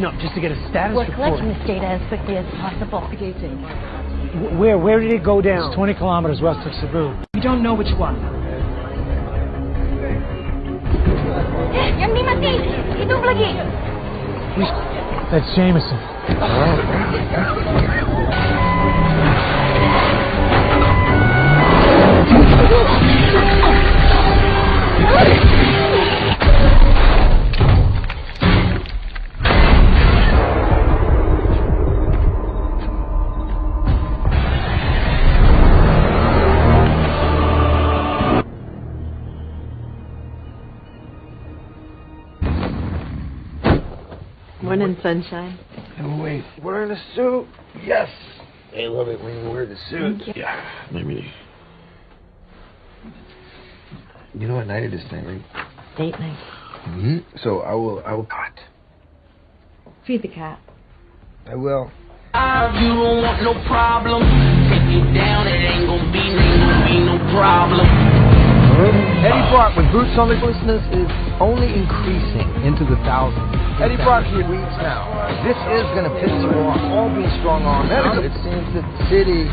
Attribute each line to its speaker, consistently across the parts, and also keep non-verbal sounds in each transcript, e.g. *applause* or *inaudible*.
Speaker 1: cleanup just to get a status
Speaker 2: We're
Speaker 1: report.
Speaker 2: collecting this data as quickly as possible.
Speaker 1: Wh- Where where did it go down?
Speaker 3: It's 20 kilometers west of Cebu.
Speaker 4: We don't know which one.
Speaker 2: Eh, Yang ni mati! Hidup lagi!
Speaker 3: That's Jameson.
Speaker 5: Morning, sunshine.
Speaker 6: And wait, wearing a suit? Yes. I love it when you wear the suit. Yeah. Maybe. You know what night it is tonight, right?
Speaker 5: Date night.
Speaker 6: Mm-hmm. So I will. I will. Hot.
Speaker 5: Feed the cat.
Speaker 6: I will.
Speaker 7: You don't want no problem. Take you down, it ain't gonna be, ain't gonna be no problem.
Speaker 8: Eddie Brock with Boots on the listeners is only increasing into the thousands. Eddie Brock here weeks now. This is going to piss you off. All being strong armed. It seems that the city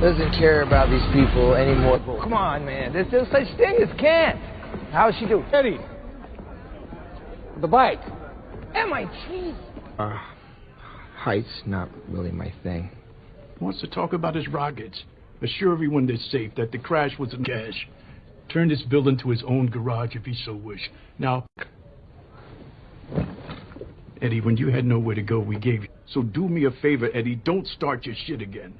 Speaker 8: doesn't care about these people anymore. Come on, man. There's no such thing as can't. How's she doing?
Speaker 3: Eddie. The bike.
Speaker 8: MIT.
Speaker 6: Uh, heights not really my thing.
Speaker 9: wants to talk about his rockets. Assure everyone they're safe, that the crash was a cash. Turn this building to his own garage if he so wish. Now, Eddie, when you had nowhere to go, we gave you. So do me a favor, Eddie. Don't start your shit again.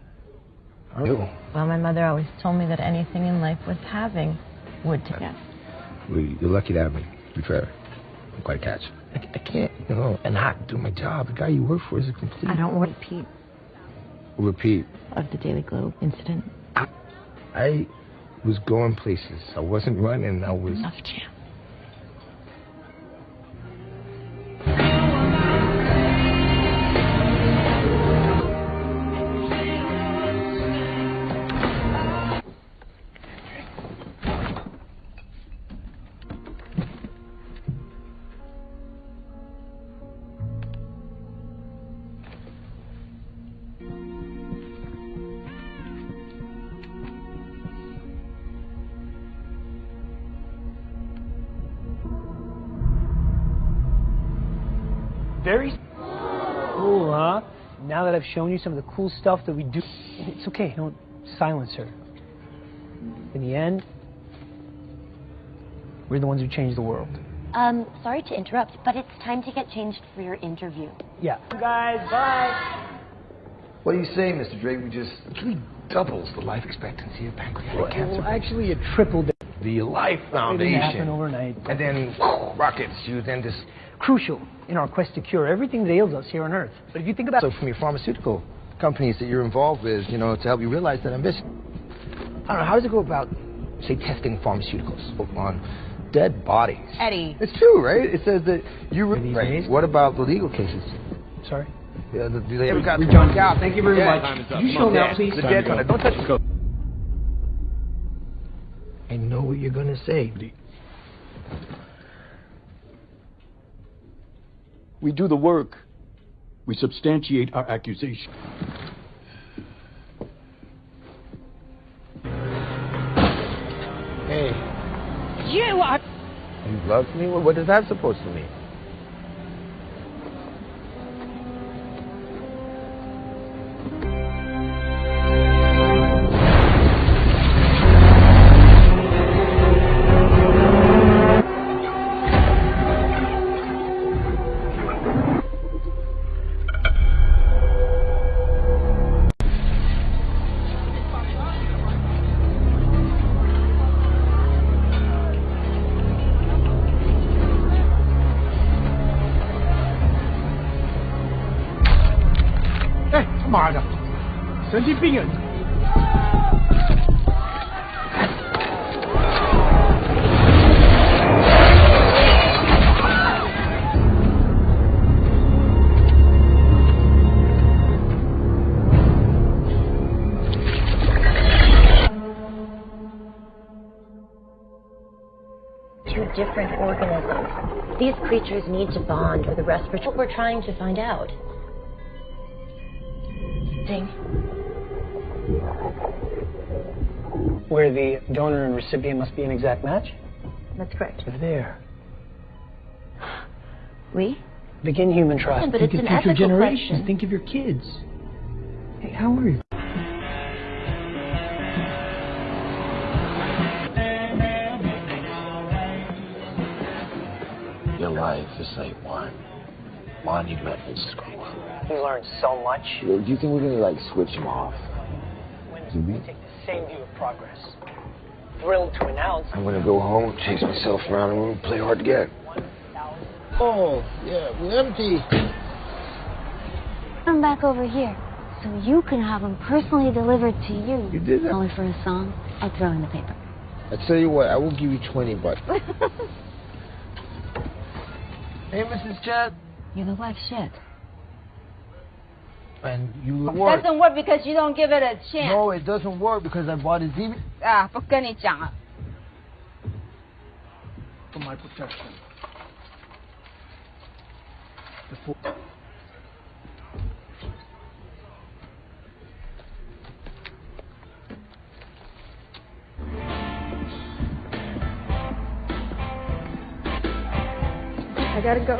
Speaker 6: I do.
Speaker 5: Well, my mother always told me that anything in life worth having would to get.
Speaker 6: Well, You're lucky to have me. To be fair, I'm quite a catch. I, I can't, you know, and not do my job. The guy you work for is a complete.
Speaker 5: I don't want to repeat
Speaker 6: repeat.
Speaker 5: of the Daily Globe incident.
Speaker 6: I was going places. I wasn't running. I was.
Speaker 5: Enough, Jam.
Speaker 1: Very cool, huh? Now that I've shown you some of the cool stuff that we do, it's okay. Don't silence her. In the end, we're the ones who change the world.
Speaker 2: Um, sorry to interrupt, but it's time to get changed for your interview.
Speaker 1: Yeah. Guys, bye.
Speaker 6: What do you say, Mr. Drake? We just actually doubles the life expectancy of pancreatic cancer.
Speaker 1: Well, actually, it tripled.
Speaker 6: The Life Foundation.
Speaker 1: It didn't happen overnight.
Speaker 6: And then rockets. You then just
Speaker 1: Crucial in our quest to cure everything that ails us here on Earth. But if you think about
Speaker 6: so from your pharmaceutical companies that you're involved with, you know, to help you realize that ambition. I don't know. How does it go about, say, testing pharmaceuticals on dead bodies?
Speaker 5: Eddie.
Speaker 6: It's true, right? It says that you.
Speaker 1: These
Speaker 6: Right.
Speaker 1: days?
Speaker 6: What about the legal cases?
Speaker 1: Sorry.
Speaker 6: Yeah, the, do they ever got
Speaker 4: We jumped out. Thank you very
Speaker 6: Yeah.
Speaker 4: much. You show now, please.
Speaker 6: The dead one. Don't touch it. I know what you're gonna say.
Speaker 9: We do the work. We substantiate our accusation.
Speaker 6: Hey,
Speaker 1: You are.
Speaker 6: you love me? What, what is that supposed to mean?
Speaker 2: Two different organisms. These creatures need to bond with the rest. What we're trying to find out. Ding.
Speaker 1: Where the donor and recipient must be an exact match?
Speaker 2: That's correct.
Speaker 1: They're there.
Speaker 2: We?
Speaker 1: Begin human trust.
Speaker 2: Yeah, but
Speaker 1: Think
Speaker 2: it's
Speaker 1: of
Speaker 2: an
Speaker 1: future
Speaker 2: ethical
Speaker 1: generations.
Speaker 2: question.
Speaker 1: Think of your kids. Hey, how are you?
Speaker 10: Your life is like one monumental screw up.
Speaker 1: You learned so much.
Speaker 10: Do you think we're gonna like switch them off? Do we?
Speaker 1: Take the same view of progress. Thrilled to announce
Speaker 10: I'm gonna go home, chase myself around the room, play hard to get.
Speaker 6: Oh, yeah, we're empty.
Speaker 11: Come back over here so you can have them personally delivered to you.
Speaker 6: You did that?
Speaker 11: Only for a song. I'll throw in the paper.
Speaker 6: I tell you what, I will give you 20 bucks. *laughs* hey, Mrs. Chen.
Speaker 11: You look like shit.
Speaker 6: And you work.
Speaker 12: Doesn't work because you don't give it a chance.
Speaker 6: No, it doesn't work because I bought a DVD.
Speaker 12: 啊，不跟你讲了。
Speaker 1: for my protection. Before
Speaker 12: I gotta go.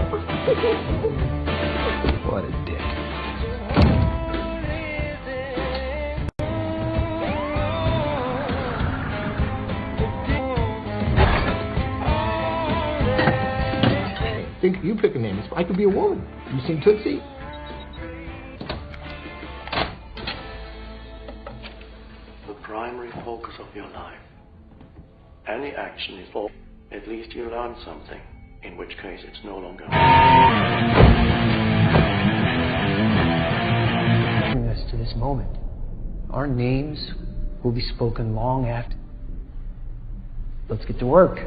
Speaker 6: What a dick. Think you pick a name. I could be a woman. You seen Tootsie?
Speaker 13: the primary focus of your life. Any action is all, at least you learn something, in which case it's no longer.
Speaker 1: bring us to this moment. Our names will be spoken long after. Let's get to work.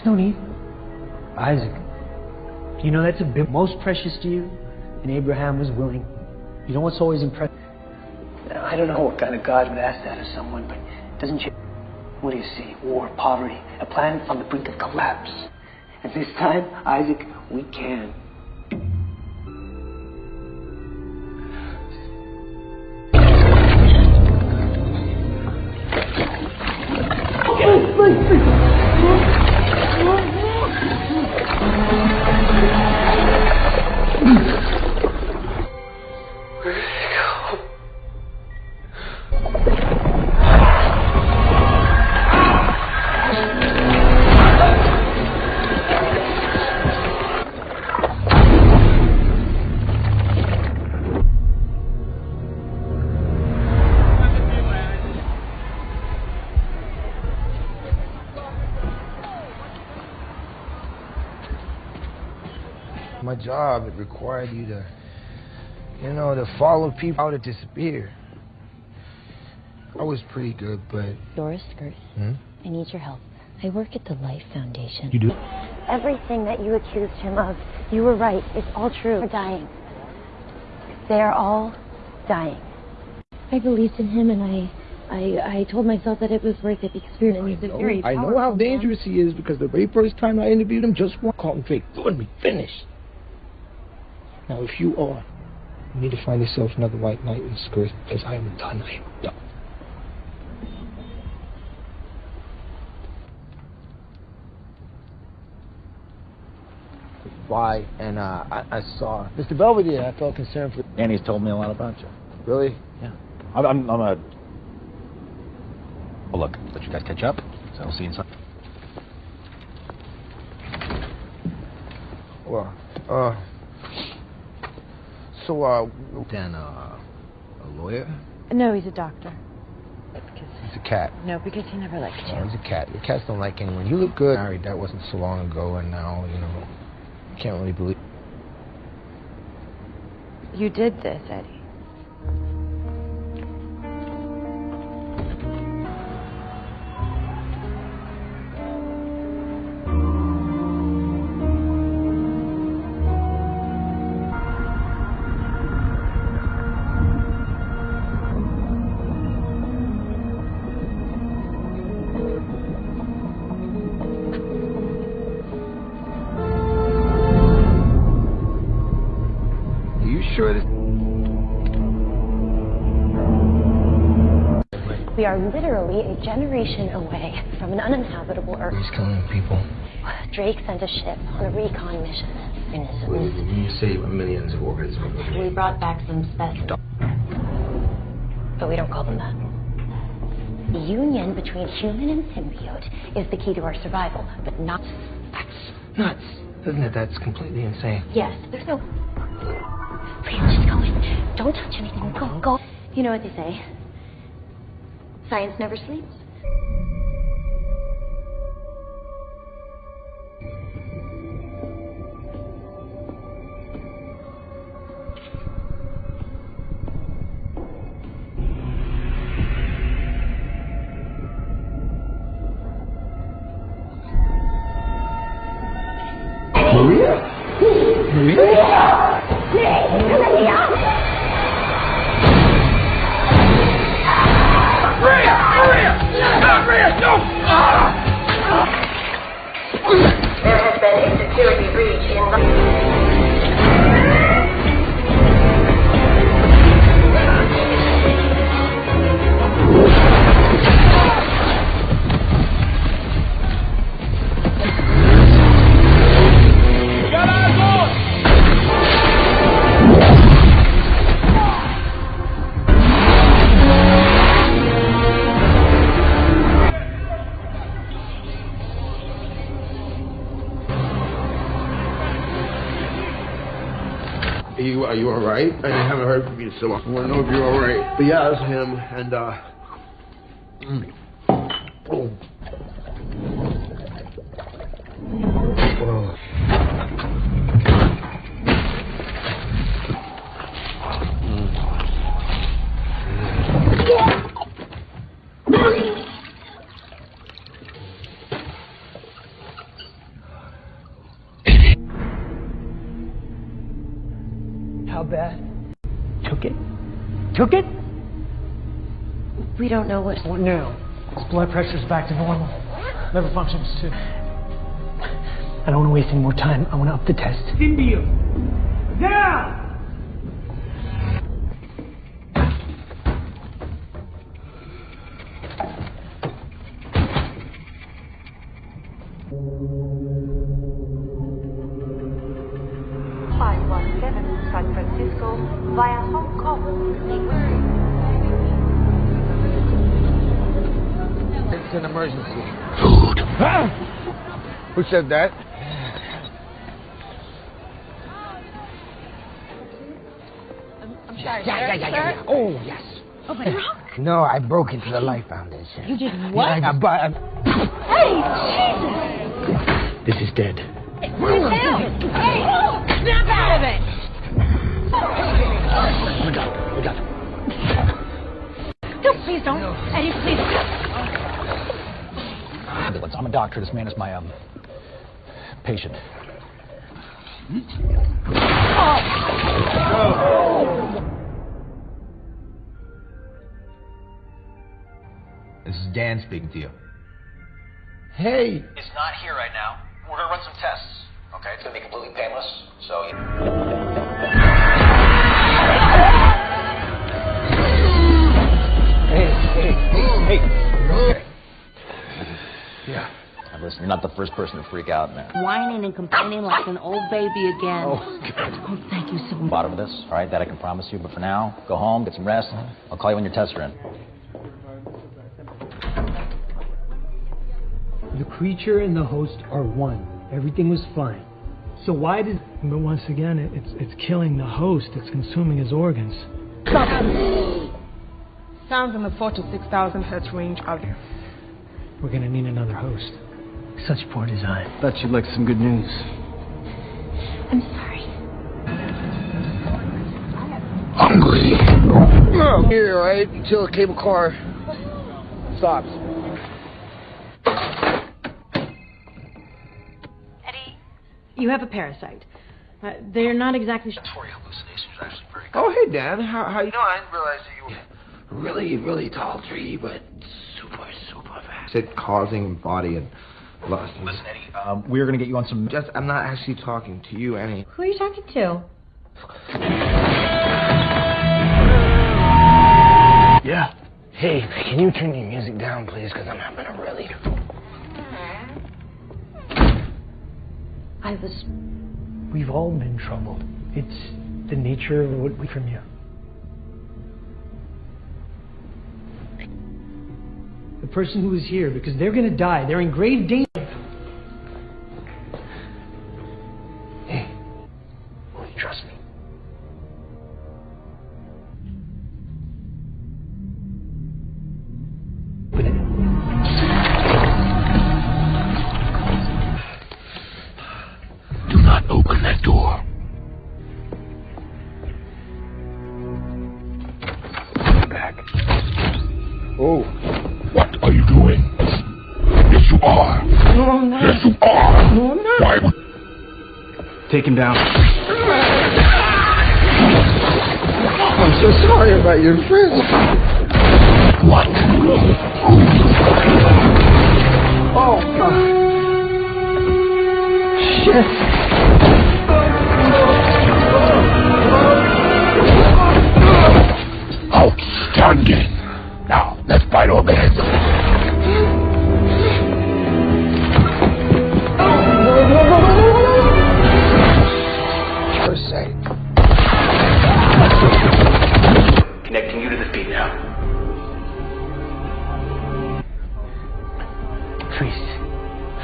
Speaker 1: There's no need. Isaac, you know that's a bit most precious to you, and Abraham was willing. You know what's always impressive? I don't know what kind of God would ask that of someone, but doesn't you? What do you see? War, poverty, a planet on the brink of collapse. And this time, Isaac, we can.
Speaker 6: Job, it required you to, you know, to follow people out to disappear. I was pretty good, but.
Speaker 2: Dora Skirth,
Speaker 6: Hmm?
Speaker 2: I need your help. I work at the Life Foundation.
Speaker 6: You do?
Speaker 11: Everything that you accused him of, you were right. It's all true. They're dying. They're all dying.
Speaker 2: I believed in him, and I, I, I told myself that it was worth it because we he's a very
Speaker 6: I know how
Speaker 2: powerful man.
Speaker 6: dangerous he is because the very first time I interviewed him, just one called him fake. Thought me finished. Now, if you are, you need to find yourself another white knight in skirt because I am done. I am done. Why? And uh, I, I saw Mr. Belvedere. I felt concerned for.
Speaker 14: Annie's told me a lot about you.
Speaker 6: Really?
Speaker 14: Yeah. I'm, I'm, I'm a. Well, look, let you guys catch up. So I'll see you inside.
Speaker 6: Well, uh. So, uh. Then, uh. A lawyer?
Speaker 5: No, he's a doctor.
Speaker 6: He's a cat.
Speaker 5: No, because he never liked
Speaker 6: Oh,
Speaker 5: you.
Speaker 6: he's a cat. The cats don't like anyone. You look good. Married, that wasn't so long ago, and now, you know, can't really believe.
Speaker 5: You did this, Eddie.
Speaker 2: We are literally a generation away from an uninhabitable Earth.
Speaker 6: He's killing people.
Speaker 2: Drake sent a ship on a recon mission. And this
Speaker 6: When you say millions of organisms.
Speaker 2: we brought back some specimens. But we don't call them that. The union between human and symbiote is the key to our survival, but not.
Speaker 6: That's nuts. Isn't it? That's completely insane.
Speaker 2: Yes, there's no. Please, just go in. Don't touch anything. Go, go. You know what they say. Science never sleeps.
Speaker 15: So I want to know if you're all right. But yeah, it's him, and uh.
Speaker 2: Don't know what.
Speaker 1: What now? His blood pressure's back to normal. Liver functions too. I don't want to waste any more time. I want to up the test.
Speaker 16: Symbiote! Down!
Speaker 6: It's an emergency. Ah! Who said that?
Speaker 5: I'm sorry,
Speaker 6: Yeah,
Speaker 5: sir.
Speaker 6: yeah, yeah, yeah,
Speaker 5: Sir?
Speaker 6: yeah. Oh, yes.
Speaker 5: Oh, my God.
Speaker 6: No, I broke into the Life Foundation.
Speaker 5: You did what?
Speaker 6: Yeah, I, but I,
Speaker 5: Hey, Jesus!
Speaker 1: This is dead.
Speaker 5: Jesus! Hey, snap out of it!
Speaker 1: We got it. We got it.
Speaker 5: No, please don't. Eddie, please.
Speaker 14: Ambulance. I'm a doctor. This man is my um patient.
Speaker 17: This is Dan speaking to you.
Speaker 6: hey,
Speaker 18: It's not here right now. We're gonna run some tests. Okay, it's gonna be completely painless. So. You...
Speaker 14: Hey, hey, hey, hey.
Speaker 6: Yeah.
Speaker 14: Now listen, you're not the first person to freak out now.
Speaker 19: Whining and complaining like an old baby again.
Speaker 14: Oh, good.
Speaker 19: Oh, thank you so much.
Speaker 14: Bottom of this, all right? That I can promise you. But for now, go home, get some rest. I'll call you when your tests are in.
Speaker 1: The creature and the host are one. Everything was fine. So why did?
Speaker 3: But once again, it, it's it's killing the host. It's consuming his organs.
Speaker 20: Sounds in the 4 to 6,000 hertz range of
Speaker 1: We're gonna need another host. Such poor design.
Speaker 3: Thought you'd like some good news.
Speaker 2: I'm sorry.
Speaker 6: hungry. Here, right? Until the cable car stops.
Speaker 5: Eddie, you have a parasite. Uh, they're not exactly.
Speaker 6: Oh, hey, Dan. How, how you doing? I didn't realize that you were really, really tall tree, but super, super fast. Said causing body and lust.
Speaker 14: Listen, Eddie, um, we're gonna get you on some.
Speaker 6: Just, I'm not actually talking to you, Annie.
Speaker 5: Who are you talking to?
Speaker 6: Yeah. Hey, can you turn your music down, please? Because I'm having a really.
Speaker 2: I was.
Speaker 1: We've all been troubled. It's the nature of what we from you. The person who is here, because they're going to die. They're in grave danger.
Speaker 4: Down.
Speaker 6: I'm so sorry about your friend.
Speaker 10: What?
Speaker 6: Oh, God. Shit.
Speaker 10: Outstanding. Now, let's bite our heads.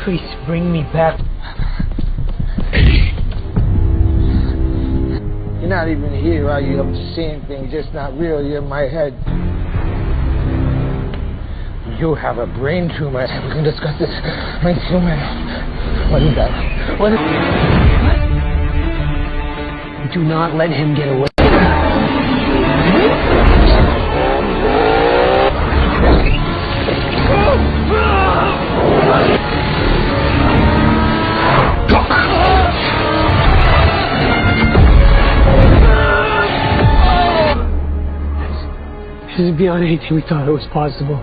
Speaker 1: Treece, bring me back.
Speaker 6: You're not even here, are you? I'm seeing things, just not real. You're in my head. You have a brain tumor. We can discuss this. Brain tumor. What is that? What is
Speaker 1: Do not let him get away. This is beyond anything we thought it was possible.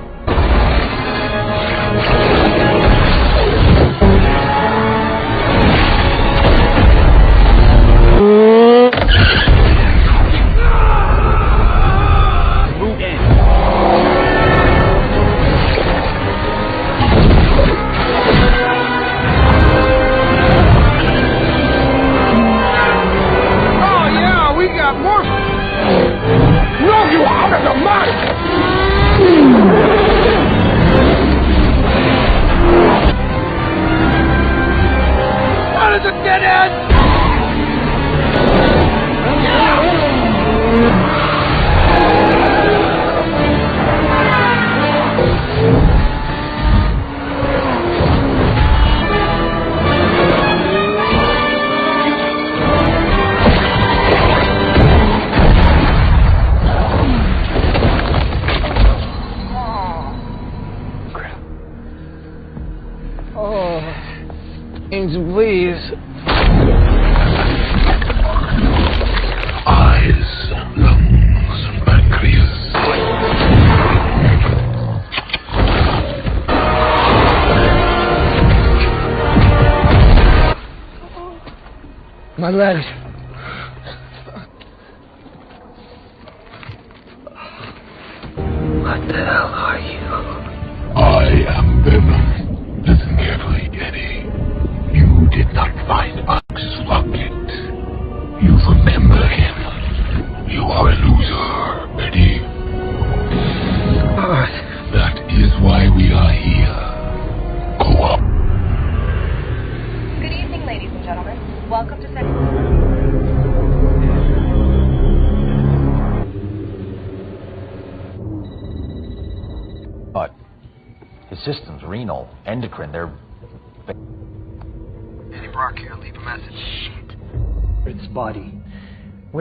Speaker 6: My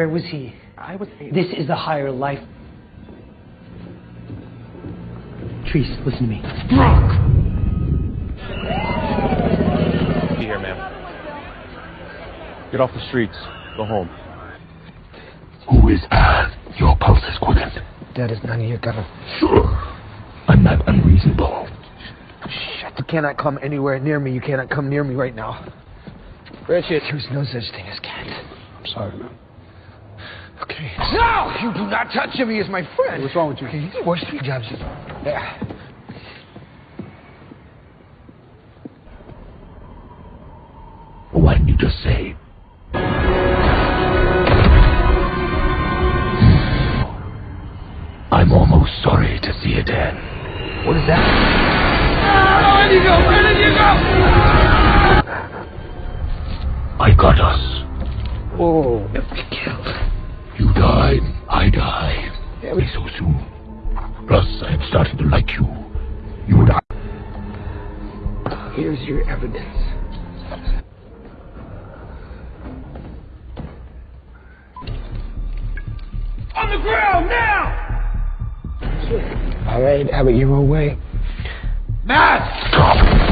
Speaker 1: Where was he?
Speaker 4: I was.
Speaker 1: This is the higher life. Treece, listen to me.
Speaker 21: Be here, ma'am. Get off the streets. Go home.
Speaker 10: Who is Al? Your pulse is quickened.
Speaker 6: That is none of your government.
Speaker 10: Sure. I'm not unreasonable.
Speaker 6: Shit, you cannot come anywhere near me. You cannot come near me right now. Richard, there's no such thing as cat.
Speaker 10: I'm sorry, man.
Speaker 6: Okay. No! You do not touch him. He is my friend.
Speaker 21: What's wrong with you?
Speaker 6: Okay, he's the worst three jobs. Yeah.
Speaker 10: What did you just say? I'm almost sorry to see it end.
Speaker 6: What is that?
Speaker 22: Where did you go? Where did you go?
Speaker 10: I got us.
Speaker 6: Oh.
Speaker 10: You died, I die. Every so soon. Plus, I am starting to like you. You and I.
Speaker 6: Here's your evidence.
Speaker 22: On the ground now!
Speaker 6: All right, have it your own way.
Speaker 22: Matt!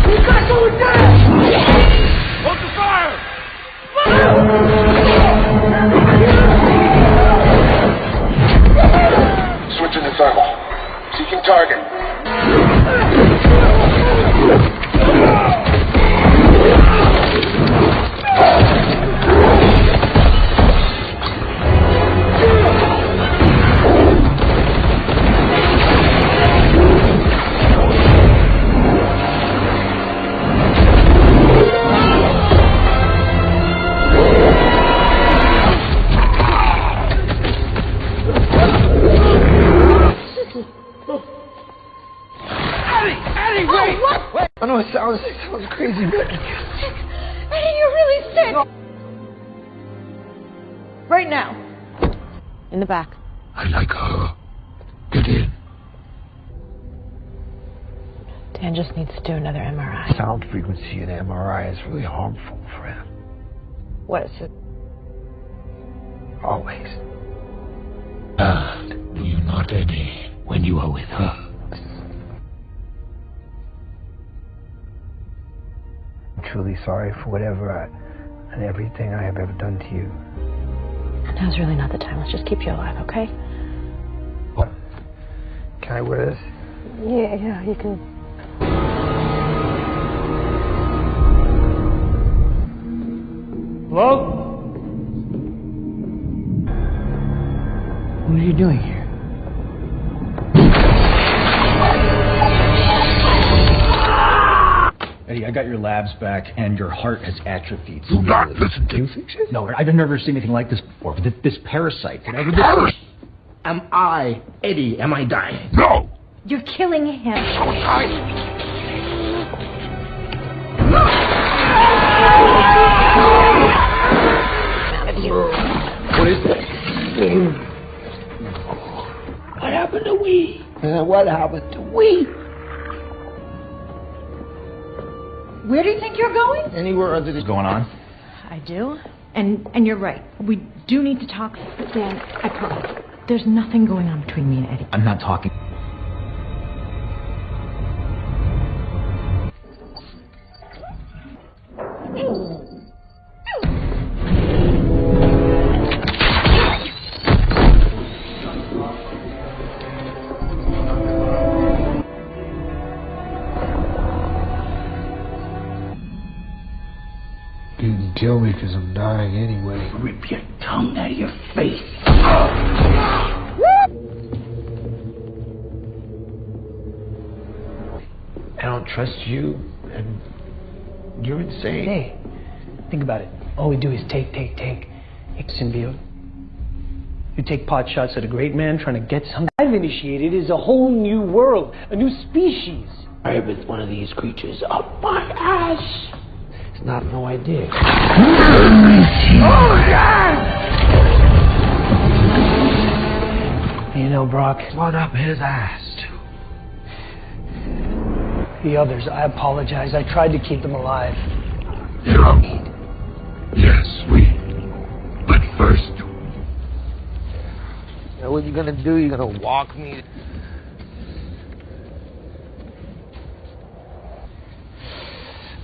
Speaker 22: He's not going down! Hold the fire!
Speaker 10: Switching target.
Speaker 5: Back.
Speaker 10: I like her. Get in.
Speaker 5: Dan just needs to do another MRI.
Speaker 6: sound frequency in MRI is really harmful for him.
Speaker 5: What is it?
Speaker 6: Always.
Speaker 10: Ah, do you not, Eddie, when you are with her?
Speaker 6: I'm truly sorry for whatever I, and everything I have ever done to you.
Speaker 5: Now's really not the time. Let's just keep you alive, okay? What?
Speaker 6: Can I wear this?
Speaker 5: Yeah, yeah, you can.
Speaker 1: Hello? What are you doing here?
Speaker 14: Eddie, I got your labs back, and your heart has atrophied.
Speaker 10: Do not listen to
Speaker 6: You fix it?
Speaker 14: No, I've never seen anything like this before. But this, this parasite, whatever this
Speaker 10: Parasite?
Speaker 14: Am I, Eddie, am I dying?
Speaker 10: No!
Speaker 2: You're killing him.
Speaker 14: What is this?
Speaker 6: What happened to we? Uh, what happened to we?
Speaker 12: Where do you think you're going?
Speaker 6: Anywhere other than
Speaker 14: going on?
Speaker 12: I do. And and you're right. We do need to talk. But Dan, I promise. There's nothing going on between me and Eddie.
Speaker 14: I'm not talking.
Speaker 6: You can kill me because I'm dying anyway.
Speaker 10: Rip your tongue out of your face.
Speaker 6: I don't trust you, and you're insane.
Speaker 1: Hey, think about it. All we do is take, take, take. It's symbiote. You take pot shots at a great man trying to get something. I've initiated is a whole new world, a new species.
Speaker 6: I with one of these creatures up my ass. It's not no idea.
Speaker 22: Oh, yeah!
Speaker 1: You know, Brock,
Speaker 6: what up his ass.
Speaker 1: the others, I apologize. I tried to keep them alive.
Speaker 10: No. Yes, we. But first,
Speaker 6: You know what you're gonna do? You're gonna walk me.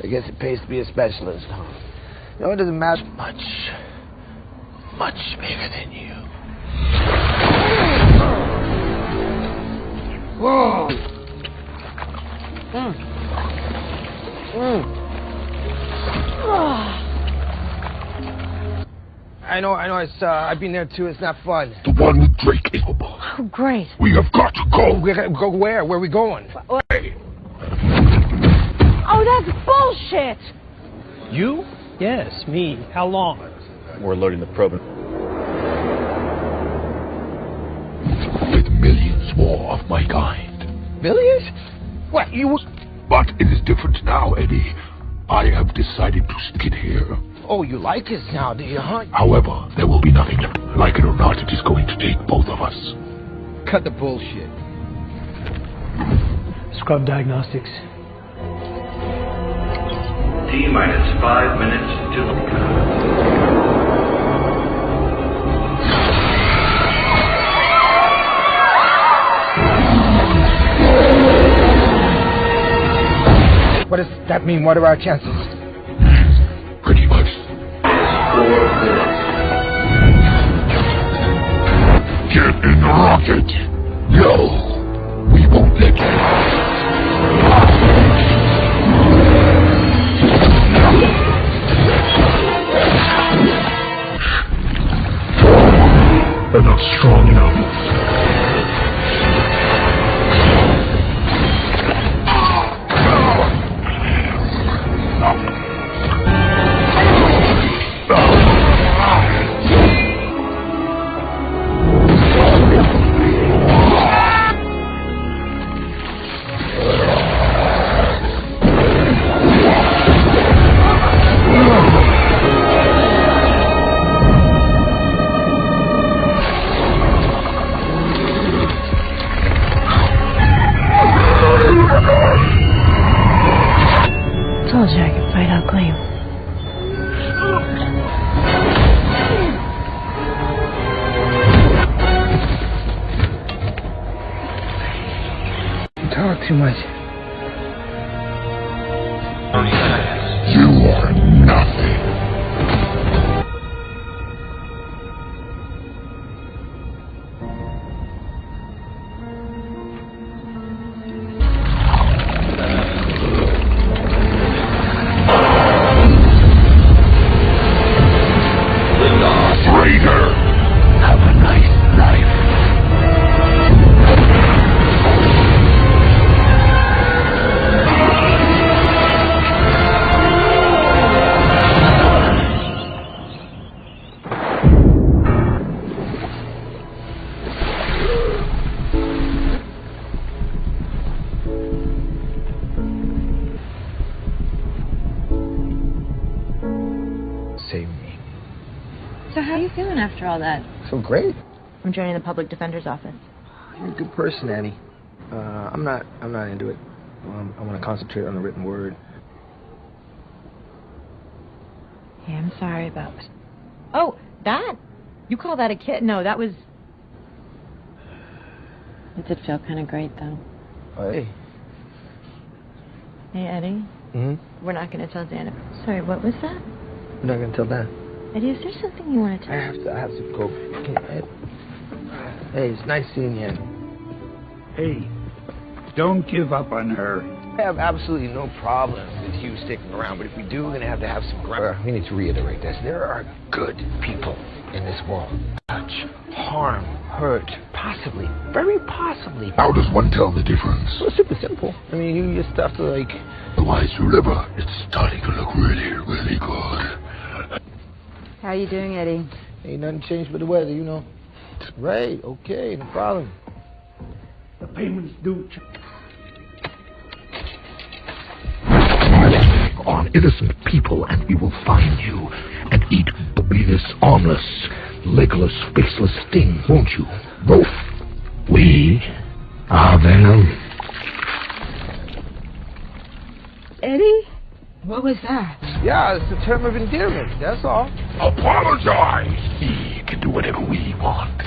Speaker 6: I guess it pays to be a specialist, huh? You know, it doesn't matter much. Much bigger than you. Whoa! Mm. Mm. I I know, I know. It's uh, I've been there too. It's not fun.
Speaker 10: The one with Drake is capable.
Speaker 2: Oh, great.
Speaker 10: We have got to go.
Speaker 6: We gotta go where? Where are we going?
Speaker 2: Oh, that's bullshit.
Speaker 1: You? Yes, me. How long?
Speaker 21: We're loading the probe.
Speaker 10: With millions more of my kind.
Speaker 6: Millions? What you?
Speaker 10: But it is different now, Eddie. I have decided to stick it here.
Speaker 6: Oh, you like us now, do you, huh?
Speaker 10: However, there will be nothing. Like it or not, it is going to take both of us.
Speaker 6: Cut the bullshit.
Speaker 1: Scrub diagnostics.
Speaker 13: T minus five minutes to
Speaker 6: What does that mean? What are our chances?
Speaker 10: Pretty much. Get in the rocket. No, we won't let you. They're not strong enough.
Speaker 6: Much.
Speaker 5: I'm joining the public defender's office.
Speaker 6: You're a good person, Annie. Uh, I'm not. I'm not into it. Um, I want to concentrate on the written word.
Speaker 5: Hey, I'm sorry about. Oh, that? You call that a kid? No, that was. It did feel kind of great, though.
Speaker 6: Hey.
Speaker 5: Hey, Eddie.
Speaker 6: hmm
Speaker 5: We're not going to tell Dana. Sorry, what was that?
Speaker 6: We're not gonna tell Dan.
Speaker 5: Eddie, is there something you want to tell?
Speaker 6: I
Speaker 5: tell
Speaker 6: have to. I have to go. Hey, hey, it's nice seeing you.
Speaker 9: Hey, don't give up on her.
Speaker 6: I have absolutely no problem with Hugh sticking around, but if we do, we're gonna have to have some ground. We need to reiterate this. There are good people in this world. Touch, harm, hurt, possibly, very possibly.
Speaker 10: How does one tell the difference?
Speaker 6: Well, it's super simple. I mean, you just have to like.
Speaker 10: The wise river, it's starting to look really, really good.
Speaker 23: How are you doing, Eddie?
Speaker 6: Ain't nothing changed but the weather, you know. Right, okay, no problem.
Speaker 9: The payment's due.
Speaker 10: on innocent people, and we will find you and eat the Venus armless, legless, faceless thing, won't you? Both. We are them.
Speaker 23: Eddie? What was that?
Speaker 6: Yeah, it's a term of endearment, that's all.
Speaker 10: Apologize. We can do whatever we want.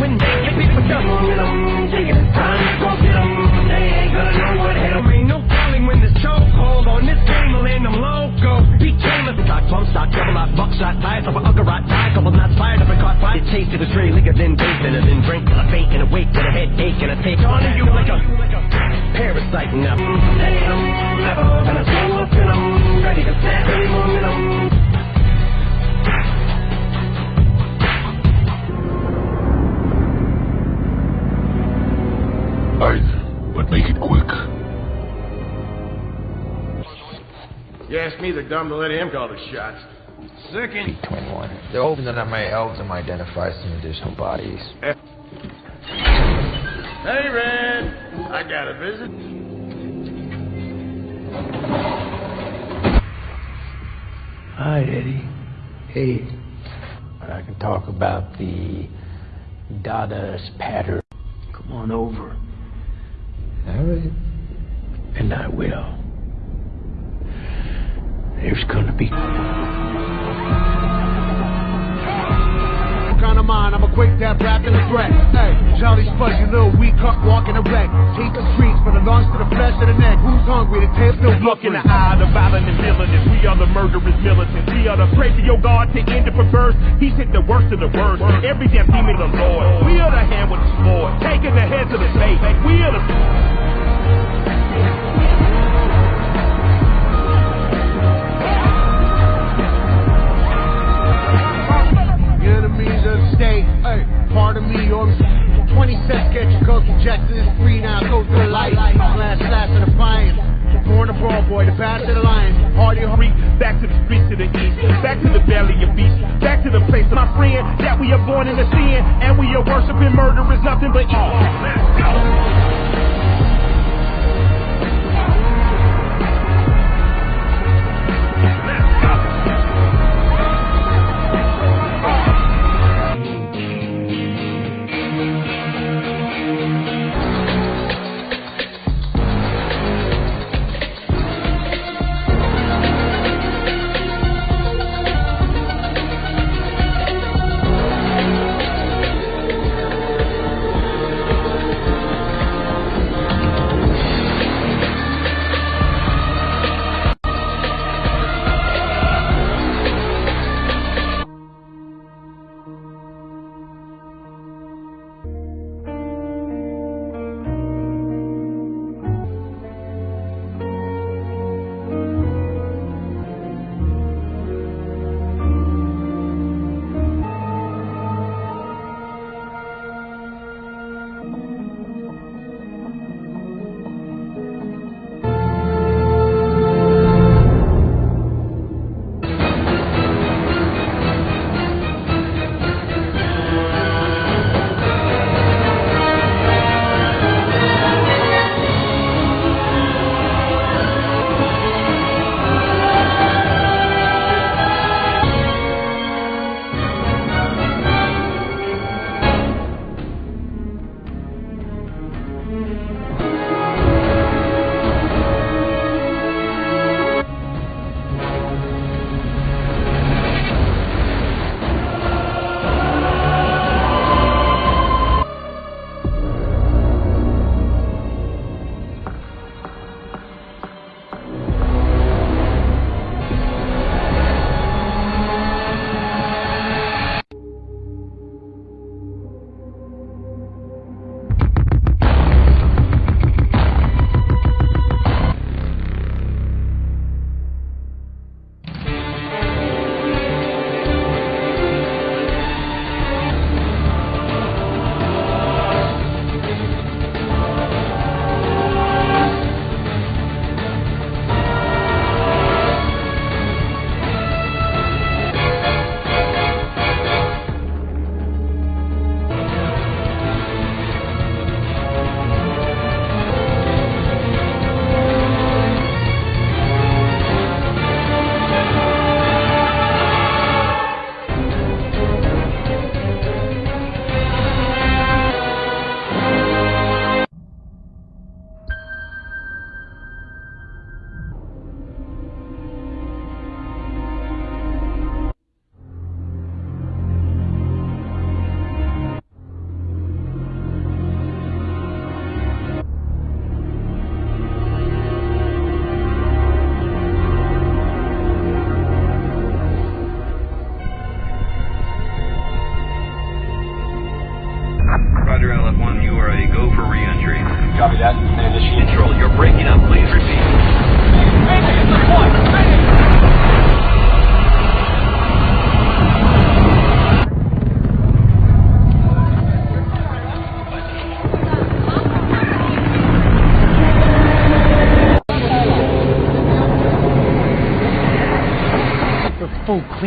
Speaker 7: When they get people dumb, get 'em, take it time, go get 'em. They ain't gonna know what hit 'em. Ain't no telling when this chokehold on this game will end 'em loco double, of a die, couple knots fired up and caught fire. It liquor, then and then drink faint and a headache, and take on you like a parasite now. Damn, never been a mm, soul up ready to snap any momentum. But make it quick.
Speaker 24: You ask me, they're dumb to let him call the shots. Second.
Speaker 6: 21. They're hoping that I may help them identify some additional bodies.
Speaker 24: Hey, Red. I got a visit.
Speaker 25: Hi, Eddie. Hey. I can talk about the Dada's pattern. Come on over.
Speaker 6: All right.
Speaker 25: And I will. There's gonna be.
Speaker 26: kind of mind, I'm a quick tap rapping a threat. Hey, Jolly Spud, you little weak cuck walking a wreck. Take the streets from the lungs to the flesh of the neck. Who's hungry? The tail still
Speaker 7: Look in the eye of the violent and villainous. We are the murderous militants. We are the pray to your God to end it for birth. He's hit the worst of the worst. Every damn demon of the Lord. We are the hand with the sword. Taking the heads of the state. We are the.
Speaker 26: Part of me or 20 cents get your coach injected. It's free now, go to the light. Last, last of the defiance. Born a brawl boy, the path to the lions. Hardy,
Speaker 7: hurry, back to the streets to the east, back to the valley of beasts, back to the place of my friend that we are born in the sin, and we are worshiping murder is nothing but evil. Let's go.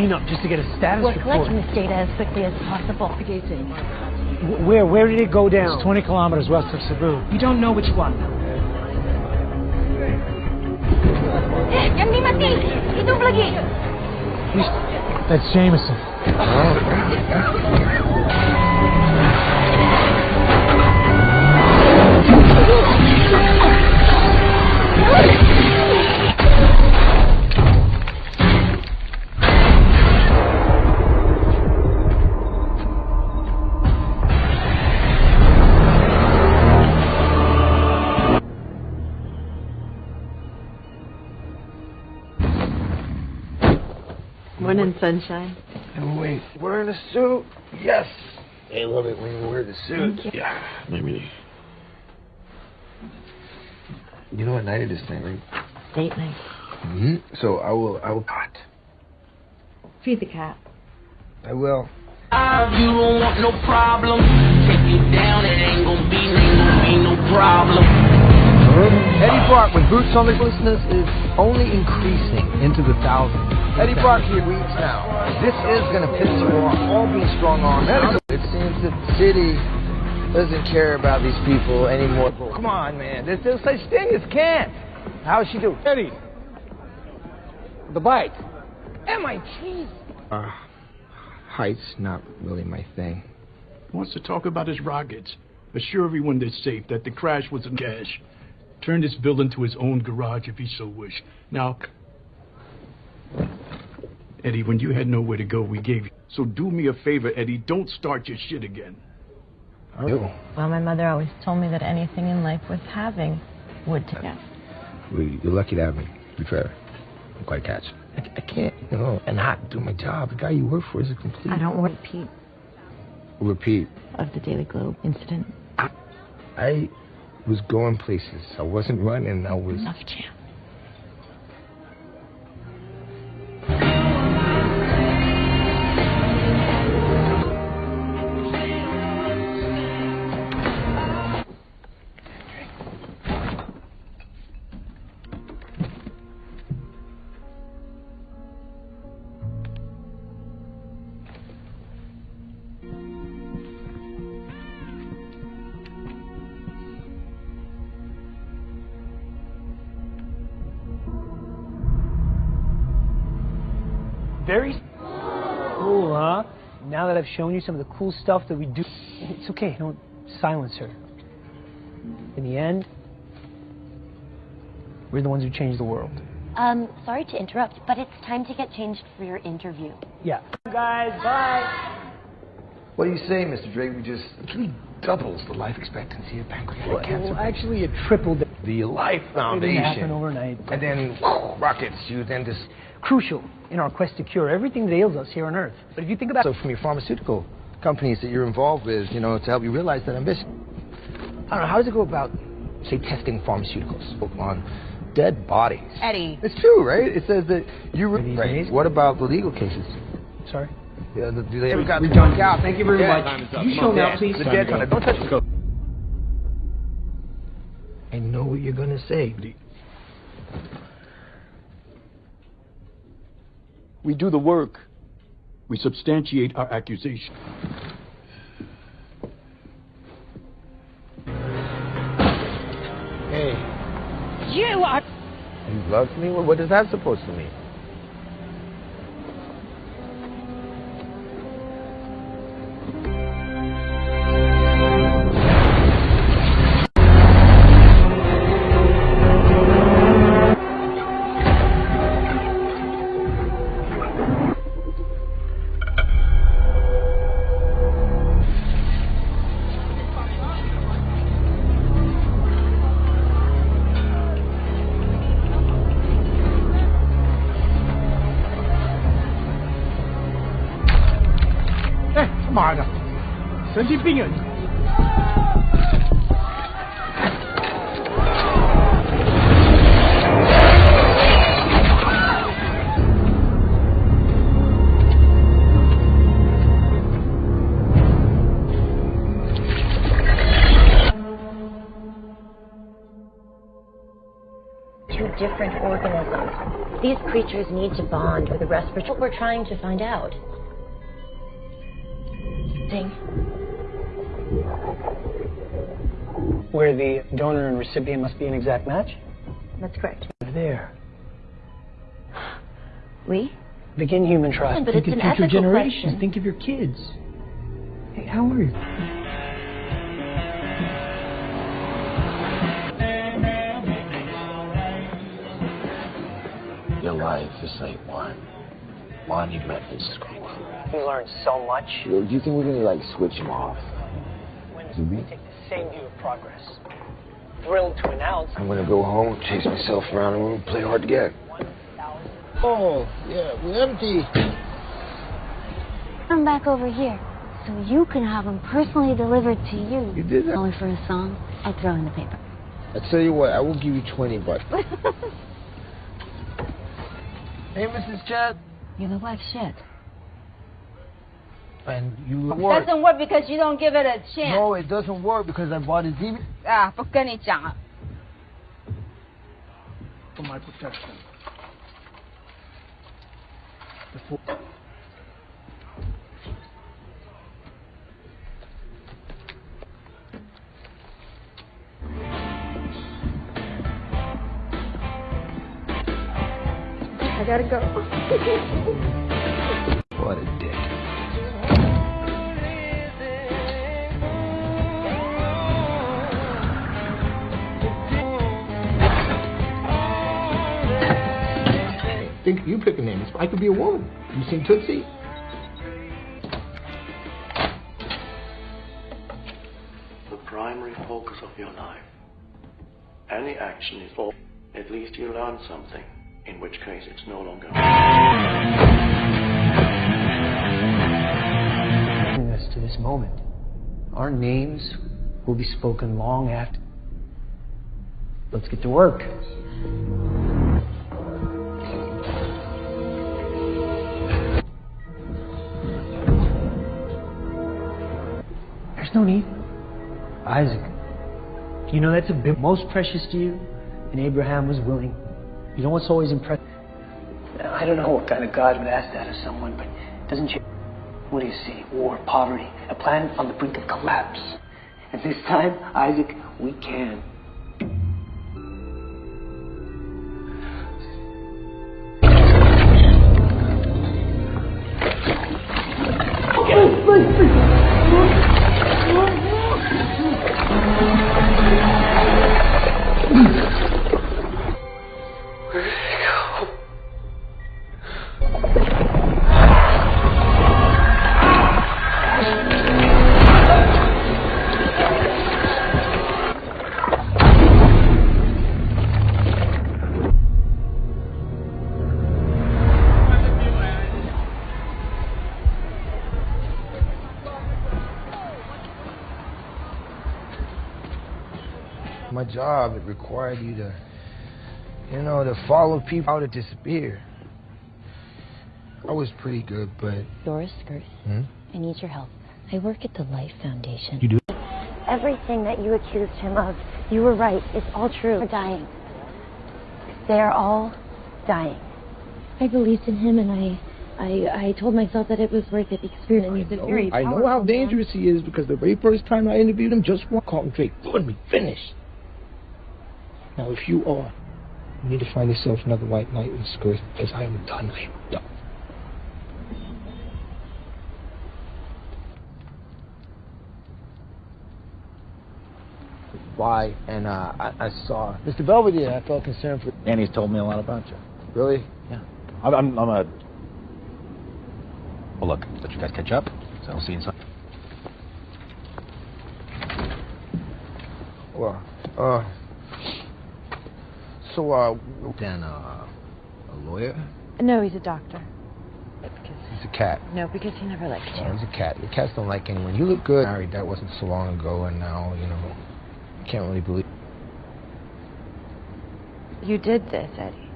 Speaker 1: Cleanup just to get a status
Speaker 2: We're
Speaker 1: report.
Speaker 2: collecting this data as quickly as possible. The gate's
Speaker 1: Where? Where did it go down?
Speaker 3: It's 20 kilometers west of Cebu.
Speaker 12: You don't know which one.
Speaker 2: Eh, Yan di mati! Hidup lagi!
Speaker 3: That's Jameson.
Speaker 23: Morning, sunshine.
Speaker 6: And wait, wearing a suit? Yes. I love it when you wear the suit.
Speaker 23: Thank you.
Speaker 6: Yeah, maybe. You know what night it is tonight, right?
Speaker 23: Date night.
Speaker 6: Mm-hmm. So I will. I will. Hot.
Speaker 12: Feed the cat.
Speaker 6: I will.
Speaker 7: You don't want no problem. Take you down, it ain't gonna be, ain't gonna be no problem.
Speaker 8: Eddie Brock with Boots on the Listeners is only increasing into the thousands. Eddie Brock here weeks now. This is going to piss you off. All being strong arm. It seems that the city doesn't care about these people anymore. Come on, man. There's no such thing as can't. How's she do?
Speaker 22: Eddie. The bike.
Speaker 6: MIT. Uh, height's not really my thing.
Speaker 9: Wants to talk about his rockets. Assure everyone they're safe, that the crash was a cash. Turn this building to his own garage if he so wished. Now, Eddie, when you had nowhere to go, we gave you. So do me a favor, Eddie. Don't start your shit again.
Speaker 6: I do.
Speaker 5: Well, my mother always told me that anything in life worth having would take us.
Speaker 6: Well, You're lucky to have me. To be fair, I'm quite a catch. I, I can't, you know, and not do my job. The guy you work for is a complete.
Speaker 12: I don't want to repeat
Speaker 6: repeat.
Speaker 12: of the Daily Globe incident.
Speaker 6: I was going places. I wasn't running. I was.
Speaker 12: Enough, Jam.
Speaker 1: Now shown you some of the cool stuff that we do, it's okay. Don't silence her. In the end, we're the ones who change the world.
Speaker 2: Um, sorry to interrupt, but it's time to get changed for your interview.
Speaker 1: Yeah. Guys, bye.
Speaker 6: What do you say, Mr. Drake? We just it really doubles the life expectancy of pancreatic
Speaker 1: Well,
Speaker 6: cancer.
Speaker 1: actually, it tripled.
Speaker 6: the Life Foundation.
Speaker 1: It didn't happen overnight.
Speaker 6: And then rockets. You then just
Speaker 1: Crucial in our quest to cure everything that ails us here on Earth. But if you think about
Speaker 6: so from your pharmaceutical companies that you're involved with, you know, to help you realize that ambition. I don't know. How does it go about, say, testing pharmaceuticals on dead bodies?
Speaker 5: Eddie.
Speaker 6: It's true, right? It says that you. Re-
Speaker 1: These
Speaker 6: right.
Speaker 1: days?
Speaker 6: What about the legal cases?
Speaker 1: Sorry.
Speaker 6: Yeah, the, do they ever got
Speaker 1: we
Speaker 6: the
Speaker 1: done.
Speaker 6: junk out?
Speaker 1: Thank you very
Speaker 6: Yeah.
Speaker 1: much. You show now, please.
Speaker 6: The dead kind of. Don't touch it. I know what you're gonna say.
Speaker 9: We do the work. We substantiate our accusation.
Speaker 6: Hey,
Speaker 1: You are.
Speaker 6: you loved me? What, what is that supposed to mean?
Speaker 11: Creatures need to bond with the respiratory. What we're trying to find out. Ding.
Speaker 1: Where the donor and recipient must be an exact match?
Speaker 11: That's correct.
Speaker 1: There.
Speaker 11: We?
Speaker 1: Begin human trust.
Speaker 11: But
Speaker 1: Think
Speaker 11: it's
Speaker 1: of
Speaker 11: an
Speaker 1: future
Speaker 11: ethical
Speaker 1: generations.
Speaker 11: question.
Speaker 1: Think of your kids. Hey, how are you?
Speaker 10: Life is like one monumental screw.
Speaker 1: You learned so much.
Speaker 6: Do you think we're gonna like switch him off? Do we?
Speaker 1: Take the same view of progress. Thrilled to announce
Speaker 6: I'm gonna go home, chase myself around the room, play hard to get.
Speaker 8: Oh, yeah, we're empty.
Speaker 2: Come back over here so you can have them personally delivered to you.
Speaker 6: You did that?
Speaker 2: Only for a song, I throw in the paper.
Speaker 6: I tell you what, I will give you 20 bucks. *laughs*
Speaker 8: Hey, Mrs.
Speaker 19: Chen. You're the shit.
Speaker 8: And you work.
Speaker 27: Doesn't work because you don't give it a chance.
Speaker 8: No, it doesn't work because I bought a DVD.
Speaker 27: 啊，不跟你讲了。
Speaker 9: For ah, my protection. Before
Speaker 27: gotta go.
Speaker 6: What a dick.
Speaker 8: Think you pick a name. I could be a woman. You seen Tootsie?
Speaker 13: The primary focus of your life. Any action is all. At least you learn something, in which case it's no longer.
Speaker 1: us to this moment. Our names will be spoken long after. Let's get to work. There's no need. Isaac, you know that's a bit most precious to you, and Abraham was willing. You know what's always impressive? I don't know what kind of God would ask that of someone, but doesn't you? What do you see? War, poverty, a planet on the brink of collapse. And this time, Isaac, we can.
Speaker 6: Job, it required you to, you know, to follow people out to disappear. I was pretty good, but.
Speaker 11: Dora Skirth,
Speaker 6: Hmm?
Speaker 11: I need your help. I work at the Life Foundation.
Speaker 6: You do?
Speaker 2: Everything that you accused him of, you were right. It's all true. They're dying. They're all dying. I believed in him, and I, I, I told myself that it was worth it. The experience. He's a very
Speaker 8: I know how
Speaker 2: powerful man.
Speaker 8: dangerous he is because the very first time I interviewed him, just one called him Drake. Good me, finished. Now, if you are, you need to find yourself another white knight in skirt because I am done. I am done. Why? And uh, I, I saw Mr. Belvedere. I felt concerned for.
Speaker 14: Annie's told me a lot about you.
Speaker 6: Really?
Speaker 14: Yeah. I'm, I'm, I'm a. Well, look, let you guys catch up. So I'll see you inside.
Speaker 6: Well, uh. So, uh. Then, uh. A lawyer?
Speaker 12: No, he's a doctor.
Speaker 6: He's a cat.
Speaker 12: No, because he never liked
Speaker 6: Oh, he's a cat. The cats don't like anyone. You look good. Married, that wasn't so long ago, and now, you know. Can't really believe.
Speaker 12: You did this, Eddie.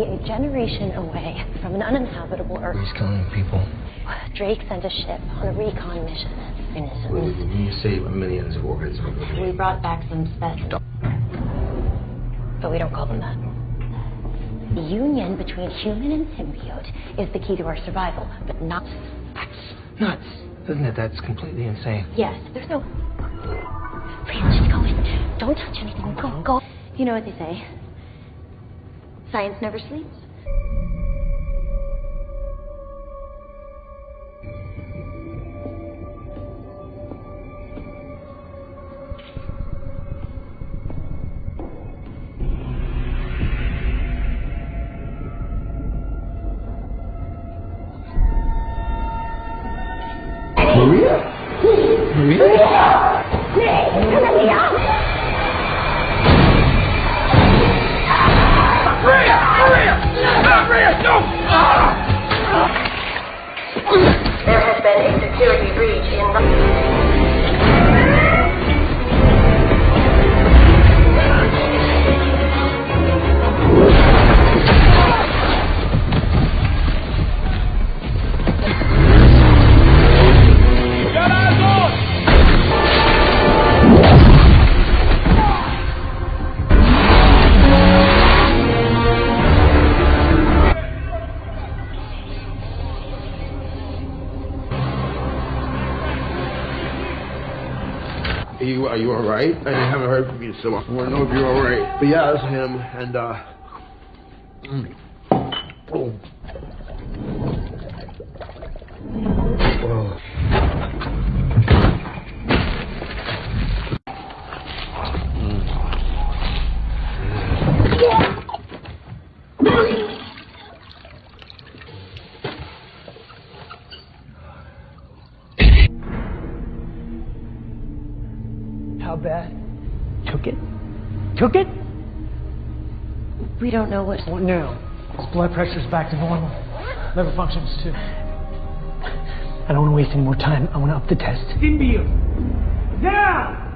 Speaker 2: Are a generation away from an uninhabitable Earth.
Speaker 6: He's killing people.
Speaker 2: Drake sent a ship on a recon mission.
Speaker 6: When
Speaker 2: Innocent.
Speaker 6: you say millions of organs,
Speaker 11: We brought back some specimens. But we don't call them that.
Speaker 2: The union between human and symbiote is the key to our survival, but not.
Speaker 6: nuts. Isn't it? That's completely insane.
Speaker 2: Yes, there's no. Please, just go in. Don't touch anything. Go, go. You know what they say. Science never sleeps.
Speaker 6: So I want to know if you're alright. But yeah, that's him, and uh.
Speaker 2: Don't know what.
Speaker 1: What now? His blood pressure's back to normal. Liver functions too. I don't want to waste any more time. I want to up the test.
Speaker 22: Symbiote! Down!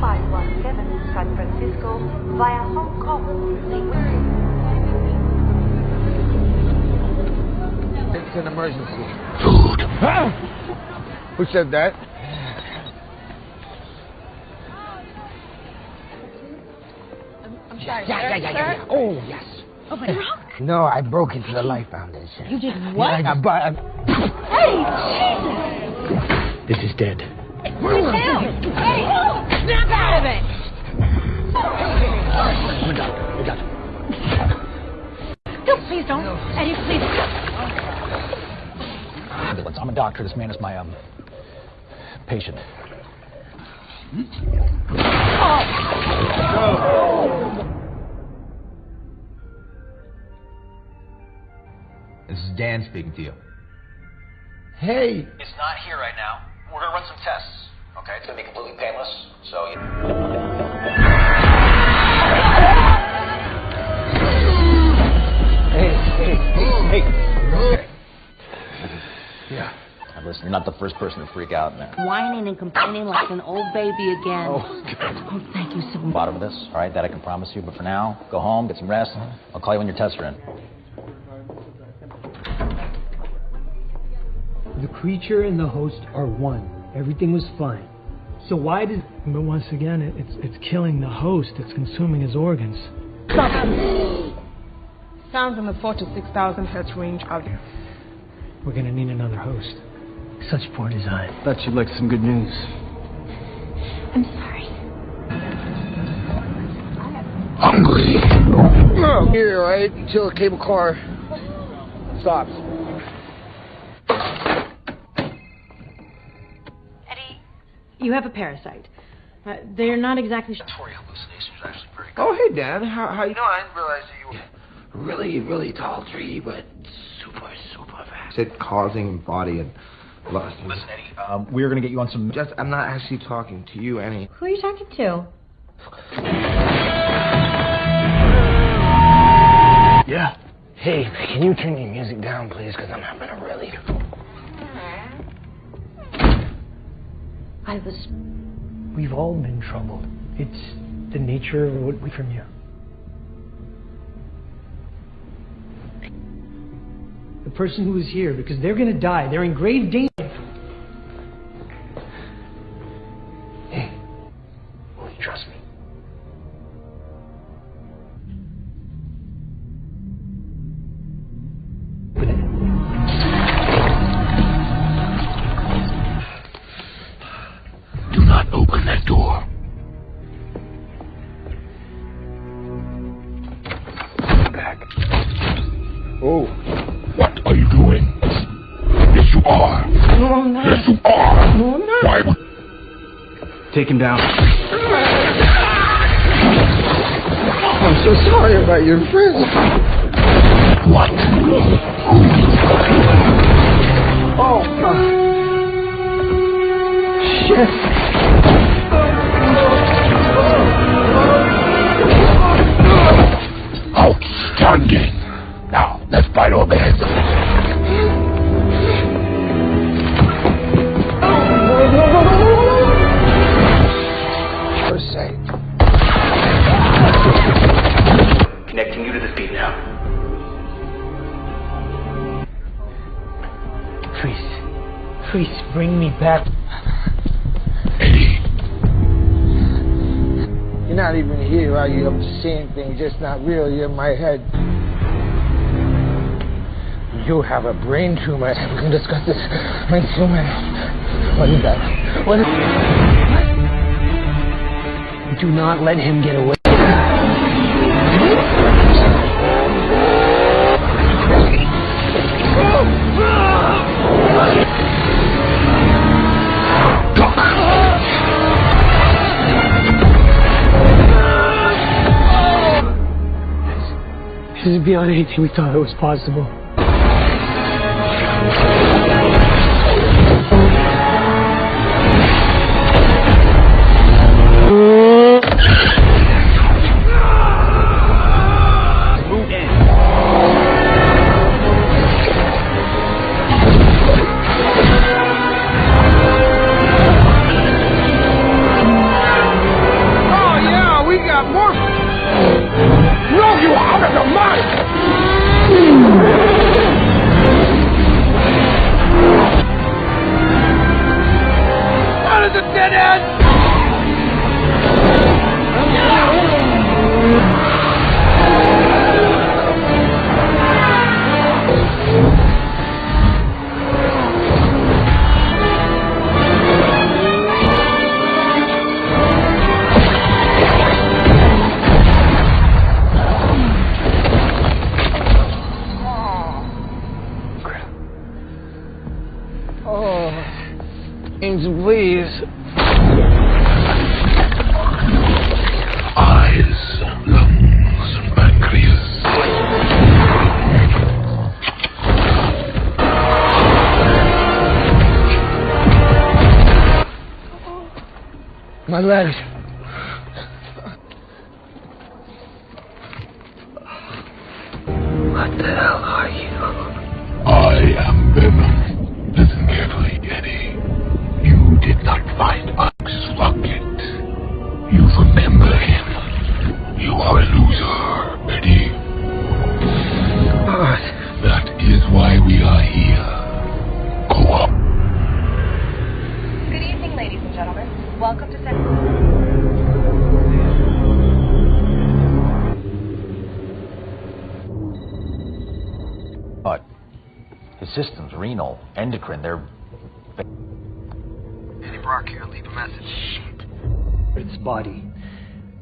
Speaker 28: Five one seven San Francisco via Hong Kong.
Speaker 6: It's an emergency. Who said that?
Speaker 27: I'm sorry.
Speaker 6: Yeah,
Speaker 27: sir,
Speaker 6: yeah, yeah, yeah,
Speaker 27: sir?
Speaker 6: yeah. Oh, yes.
Speaker 27: Oh, my God.
Speaker 6: No, I broke into the Life Foundation.
Speaker 27: You did
Speaker 6: Yeah,
Speaker 27: what?
Speaker 6: I got, but I,
Speaker 27: Hey,
Speaker 1: This is dead.
Speaker 27: Jesus! Hey, hey, snap out of it!
Speaker 1: We're done. We're done.
Speaker 27: No, please don't. Eddie, please.
Speaker 14: Ambulance. I'm a doctor. This man is my um patient.
Speaker 8: This is Dan speaking to you.
Speaker 6: Hey.
Speaker 14: It's not here right now. We're gonna run some tests. Okay, it's gonna be completely painless. So you.
Speaker 1: Hey, hey, hey, hey.
Speaker 14: Yeah. Now listen, you're not the first person to freak out in there.
Speaker 19: Whining and complaining like an old baby again.
Speaker 14: Oh, God.
Speaker 19: Oh, thank you so much.
Speaker 14: Bottom of this, all right? That I can promise you. But for now, go home, get some rest. I'll call you when your tests are in.
Speaker 1: The creature and the host are one. Everything was fine. So why did?
Speaker 3: But once again, it, it's it's killing the host. It's consuming his organs.
Speaker 20: Sounds in the 4 to 6,000 hertz range out there.
Speaker 1: We're gonna need another host. Such poor design.
Speaker 21: Thought you'd like some good news.
Speaker 2: I'm sorry.
Speaker 6: I'm hungry. Here, right? Until the cable car stops.
Speaker 12: Eddie, you have a parasite. Uh, they're not exactly.
Speaker 6: sure Oh, hey, Dan. How, how you doing? I didn't realize that you were really, really tall tree, but super, super fast. Said causing body and lust.
Speaker 14: Listen, Eddie, um, we're gonna get you on some.
Speaker 6: Just, I'm not actually talking to you, Annie.
Speaker 12: Who are you talking to?
Speaker 1: Yeah.
Speaker 6: Hey, can you turn your music down, please? Because I'm having a really.
Speaker 2: I was.
Speaker 1: We've all been troubled. It's the nature of what we from you. The person who is here, because they're going to die. They're in grave danger.
Speaker 21: Down.
Speaker 22: I'm so sorry about your friends.
Speaker 6: Are you? I'm seeing things, just not real. You're in my head. You have a brain tumor. *laughs* We can discuss this. Brain tumor. What is that? What is
Speaker 1: Do not let him get away. Beyond anything we thought it was possible.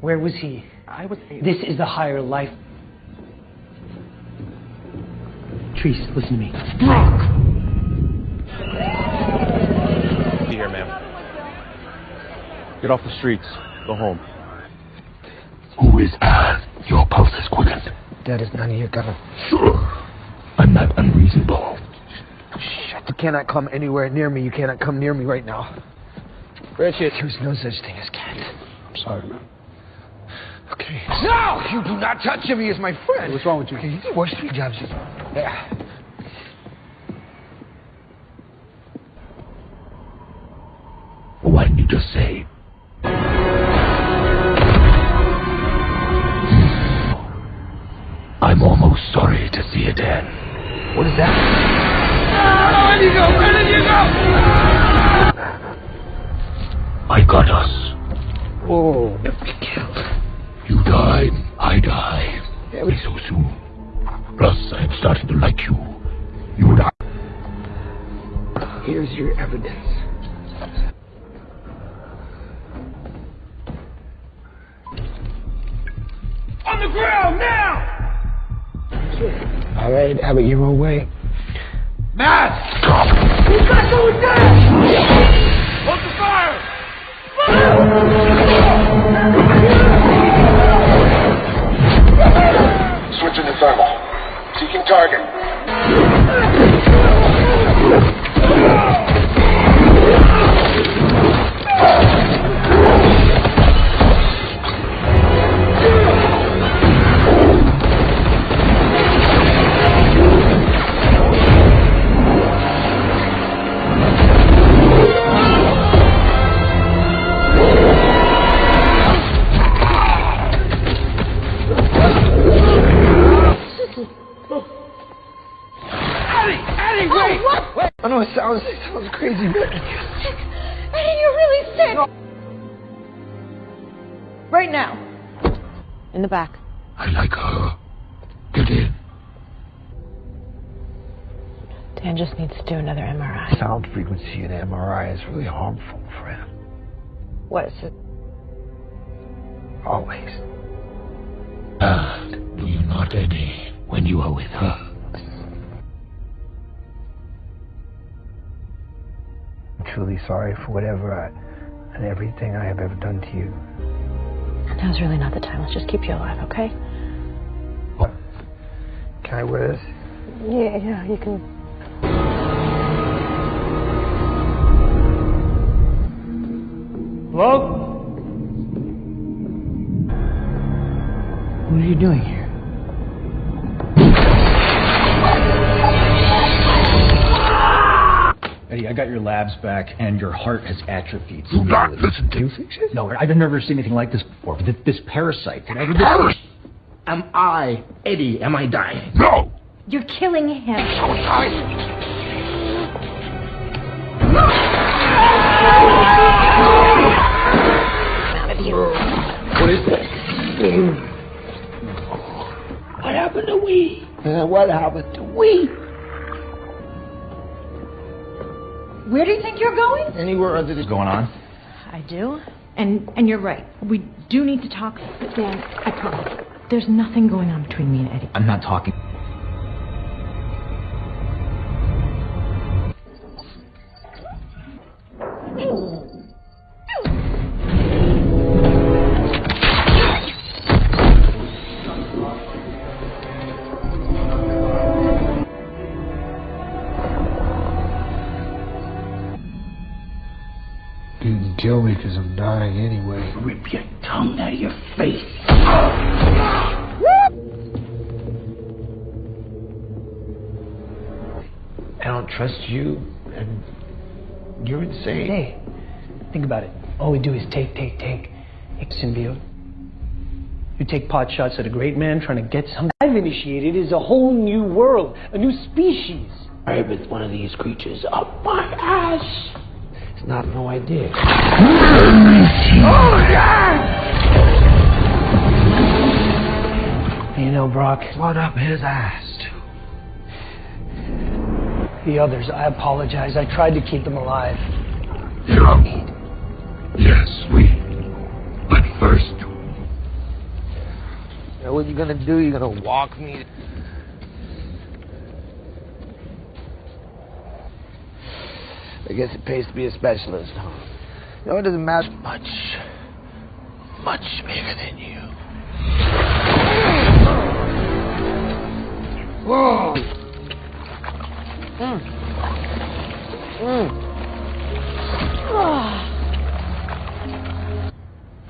Speaker 1: Where was he? I was. This is the higher life. Treece, listen to me. Brock!
Speaker 21: Be here, ma'am. Get off the streets. Go home.
Speaker 10: Who is Al? Your pulse is quickened.
Speaker 6: That is none of your government.
Speaker 10: Sure. I'm not unreasonable.
Speaker 6: Shit, you cannot come anywhere near me. You cannot come near me right now. Richard, there's no such thing as cats. I'm sorry, man. Okay. No! You do not touch him. He is my friend.
Speaker 1: What's wrong with you?
Speaker 6: Okay, you did worse three jobs. Just... Yeah.
Speaker 10: What did you just say? I'm almost sorry to see it end.
Speaker 6: What is that? Right,
Speaker 12: In the back.
Speaker 10: I like her. Get in.
Speaker 5: Dan just needs to do another MRI.
Speaker 6: sound frequency in MRI is really harmful for him.
Speaker 5: What is it?
Speaker 6: Always.
Speaker 10: And do you not, Eddie, when you are with her?
Speaker 6: I'm truly sorry for whatever I, and everything I have ever done to you.
Speaker 5: Now's really not the time. Let's just keep you alive, okay? What?
Speaker 6: Can I wear this?
Speaker 5: Yeah, yeah, you can.
Speaker 1: Hello? What are you doing here?
Speaker 25: Eddie, I got your labs back, and your heart has atrophied.
Speaker 10: Do not listen to me.
Speaker 25: No, I've never seen anything like this before. But this, this parasite, whatever this
Speaker 10: Paras-
Speaker 25: Am I, Eddie, am I dying?
Speaker 10: No!
Speaker 27: You're killing him.
Speaker 25: What is this?
Speaker 6: What happened to we? Uh, what happened to we?
Speaker 12: Where do you think you're going?
Speaker 6: Anywhere other than
Speaker 25: going on?
Speaker 12: I do. And and you're right. We do need to talk. But Dan, I promise. There's nothing going on between me and Eddie.
Speaker 25: I'm not talking.
Speaker 1: Think about it. All we do is take, take, take. Symbiote. You take pot shots at a great man trying to get something. I've initiated is a whole new world, a new species.
Speaker 6: I with one of these creatures up my ass. It's not no idea.
Speaker 22: Oh, yeah!
Speaker 1: You know, Brock,
Speaker 6: Blood up his ass.
Speaker 1: the others, I apologize. I tried to keep them alive.
Speaker 10: Yeah. Yes, we. But first,
Speaker 6: Now, what you gonna do? You're gonna walk me? I guess it pays to be a specialist, huh? You know, it doesn't matter much. Much bigger than you. Whoa! Mm. Mm. I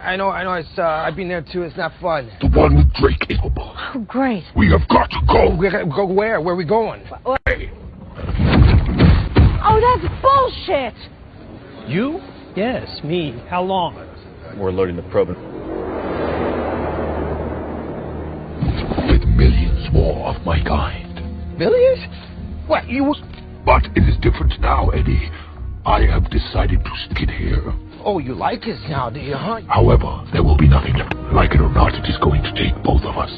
Speaker 6: I know, I know. It's uh, I've been there too. It's not fun.
Speaker 10: The one with Drake Abel.
Speaker 27: Oh, great.
Speaker 10: We have got to go.
Speaker 6: We gotta go where? Where are we going?
Speaker 27: Oh, that's bullshit.
Speaker 1: You? Yes, me. How long?
Speaker 21: We're loading the probe.
Speaker 10: With millions more of my kind.
Speaker 6: Millions? What you?
Speaker 10: But it is different now, Eddie. I have decided to skid here.
Speaker 6: Oh, you like us now, do you, huh?
Speaker 10: However, there will be nothing left. Like it or not, it is going to take both of us.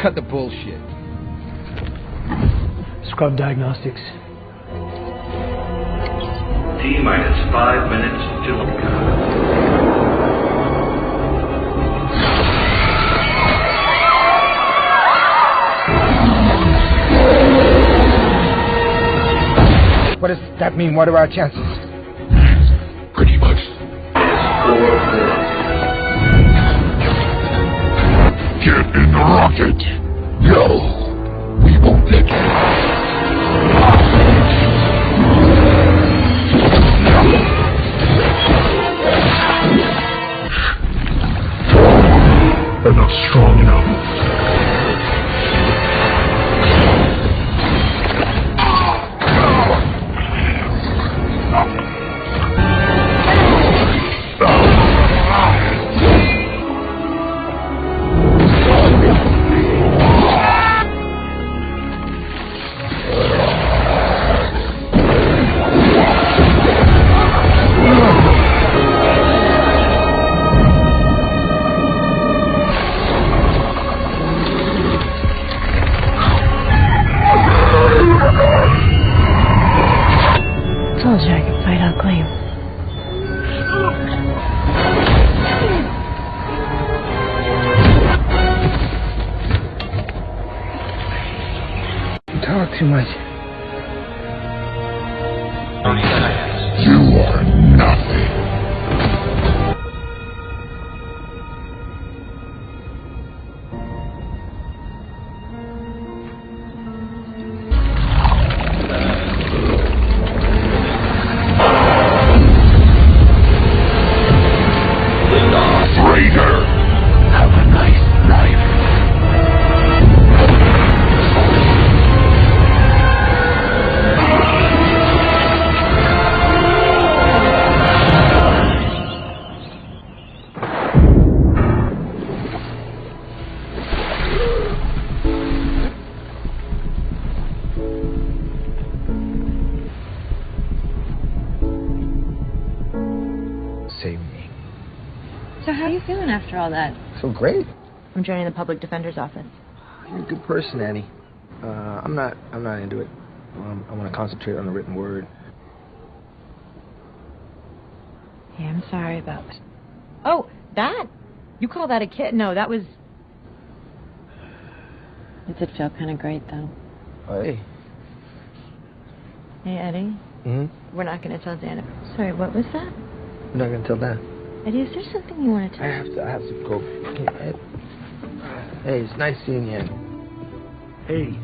Speaker 6: Cut the bullshit.
Speaker 1: Scrub diagnostics.
Speaker 13: T minus five minutes to
Speaker 6: What does that mean? What are our chances?
Speaker 10: Get in the rocket. No, we won't let you. Not strong enough.
Speaker 6: Great.
Speaker 5: I'm joining the public defender's office.
Speaker 6: You're a good person, Annie. Uh, I'm not. I'm not into it. Um, I want to concentrate on the written word.
Speaker 5: Hey, I'm sorry about. Oh, that? You call that a kid? No, that was.
Speaker 2: It did feel kind of great, though.
Speaker 6: Hey.
Speaker 5: Hey, Eddie.
Speaker 6: hmm
Speaker 5: We're not going to tell Xander. Sorry, what was that?
Speaker 6: I'm not gonna tell that.
Speaker 5: Eddie, is there something you want to tell I
Speaker 6: have to. I have to go. Hey, it's nice seeing you.
Speaker 9: Hey,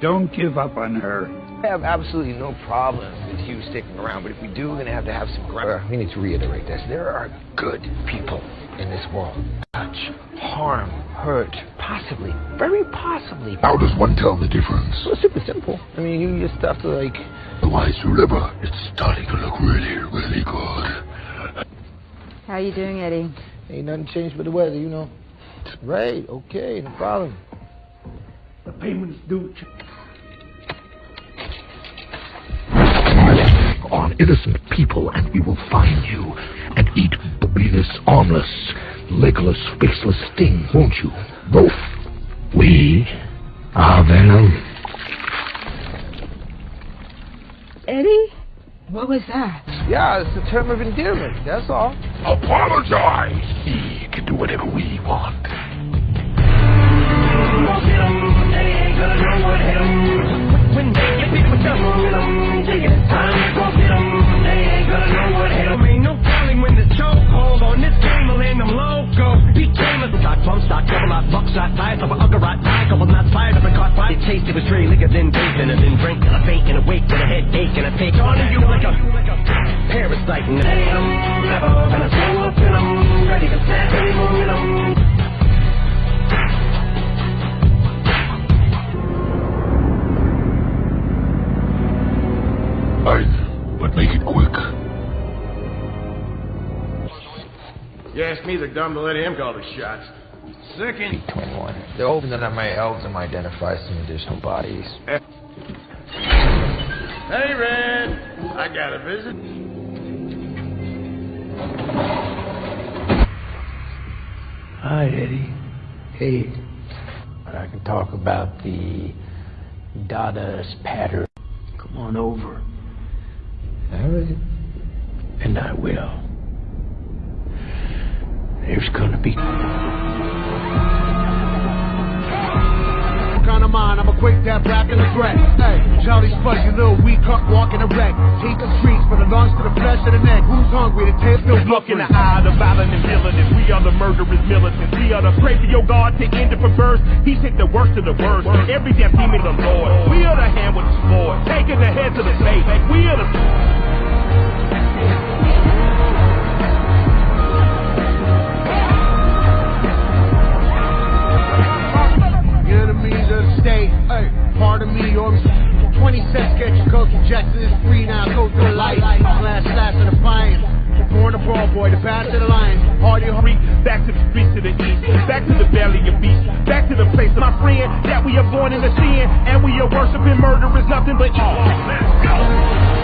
Speaker 9: don't give up on her.
Speaker 6: I have absolutely no problem with you sticking around, but if we do, we're gonna have to have some ground. Uh, we need to reiterate this. There are good people in this world. Touch, harm, hurt, possibly, very possibly.
Speaker 10: How does one tell the difference?
Speaker 6: So it's super simple. I mean, you just have to like.
Speaker 10: The wise liver, it's starting to look really, really good.
Speaker 29: How you doing, Eddie?
Speaker 6: Ain't nothing changed but the weather, you know. Right, okay, no problem.
Speaker 9: The payment's due.
Speaker 10: On innocent people, and we will find you and eat Venus armless, legless, faceless thing, won't you? Both. We are venom.
Speaker 29: Eddie? What was that?
Speaker 6: Yeah, it's a term of endearment, that's all.
Speaker 10: Apologize. We can do whatever we want.
Speaker 7: When they get with them, take it time to go get 'em. They ain't gonna know what hit 'em. Ain't no telling when the chokehold on this game will end them loco. Became a stock, plum stock, double out, buck shot, diet of a ugger rot, die, couple not fired, of a caught fire. it. Tasted was straight liquor, then bathing, and then drink, and a fake, and a wake, and a headache, and a take on you like a parasite. And I'm never gonna throw up I'm ready to snap any momentum. Alright, but make it quick.
Speaker 24: Ask me, they're dumb to let him call the shots. Second.
Speaker 6: 21. They're hoping that I might help them identify some additional bodies.
Speaker 24: Hey, Red. I got a visit.
Speaker 1: Hi, Eddie. Hey. I can talk about the Dada's pattern. Come on over.
Speaker 6: All right.
Speaker 1: And I will. There's gonna be.
Speaker 26: kind of mind, I'm a quick dab rap in the threat. Hey, Charlie Spudge, you little weak cuck walking erect. Take the streets from the lungs to the flesh of the neck. Who's hungry? The tail still
Speaker 7: Look in the eye of the violent and villainous. We are the murderous militants. We are the pray for your God to end it for birth. He's hit the worst of the worst. Every damn demon of the Lord. We are the hand with the sword. Taking the head to the face. We are the.
Speaker 26: Enemies of the state, hey, me, or 20 cents get your coke injected, it's free now, go the light. Last slash of the pine, born a brawl boy, the path to the lion, hardy
Speaker 7: hurry, back to the streets to the east, back to the valley of beasts, back to the place of my friend, that we are born in the sin, and we are worshiping murder is nothing but all. Let's go!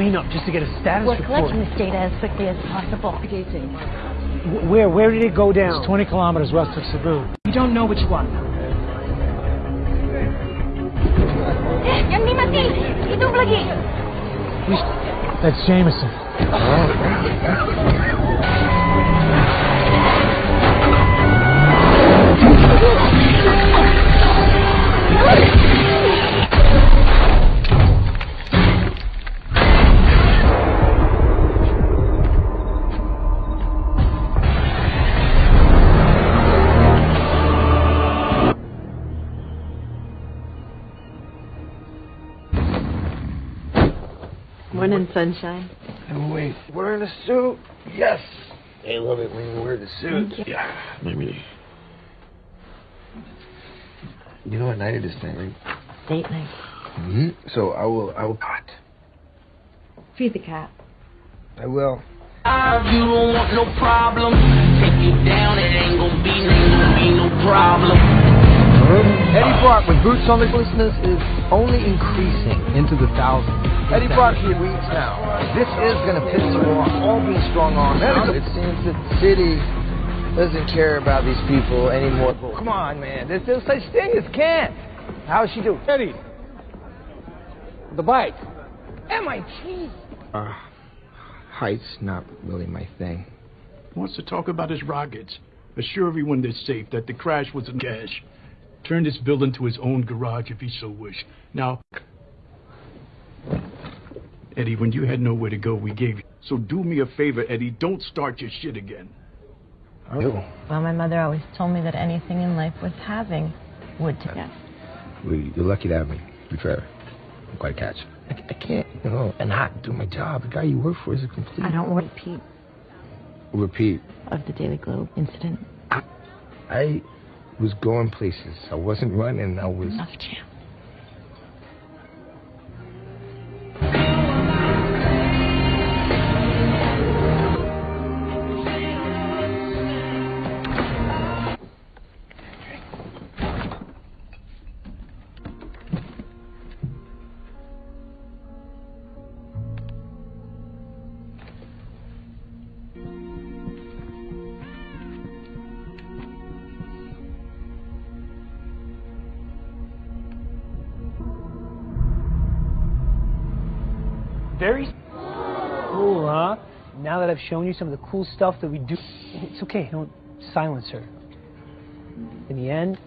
Speaker 1: Cleanup just to get a status
Speaker 2: We're
Speaker 1: report.
Speaker 2: collecting this data as quickly as possible.
Speaker 1: Where where did it go down?
Speaker 30: It's 20 kilometers west of Cebu.
Speaker 20: You don't know which one.
Speaker 27: Eh, Yang ni mati. Hidup lagi.
Speaker 30: That's Jameson.
Speaker 31: Morning, sunshine.
Speaker 6: And wait, wearing a suit? Yes. They love it when you wear the suit.
Speaker 31: Thank you.
Speaker 6: Yeah, maybe. You know what night it is tonight, right?
Speaker 31: Date night.
Speaker 6: Mm-hmm. So I will. I will. cut.
Speaker 31: Feed the cat.
Speaker 6: I will.
Speaker 7: You don't want no problem. Take you down, it ain't gonna be, ain't gonna be no problem.
Speaker 8: Eddie Brock with Boots on the Listeners is only increasing into the thousands. Eddie Brock here weeks now. This is going to piss you off. All being strong on.
Speaker 6: It seems that the city doesn't care about these people anymore. Come on, man. There's no such thing as can't. How's she doing?
Speaker 9: Eddie. The bike.
Speaker 6: MIT. Uh, height's not really my thing.
Speaker 9: Wants to talk about his rockets. Assure everyone they're safe, that the crash was a cash. Turn this building to his own garage if he so wished. Now, Eddie, when you had nowhere to go, we gave you. So do me a favor, Eddie. Don't start your shit again.
Speaker 6: Oh.
Speaker 5: Well, my mother always told me that anything in life worth having would to get.
Speaker 6: Well, You're lucky to have me. To be fair, I'm quite a catch. I, I can't, you know, and not do my job. The guy you work for is a complete.
Speaker 31: I don't want to repeat
Speaker 6: repeat.
Speaker 31: of the Daily Globe incident.
Speaker 6: I was going places. I wasn't running. I was.
Speaker 31: Enough, Jam.
Speaker 1: Shown you some of the cool stuff that we do, it's okay. Don't silence her. In the end,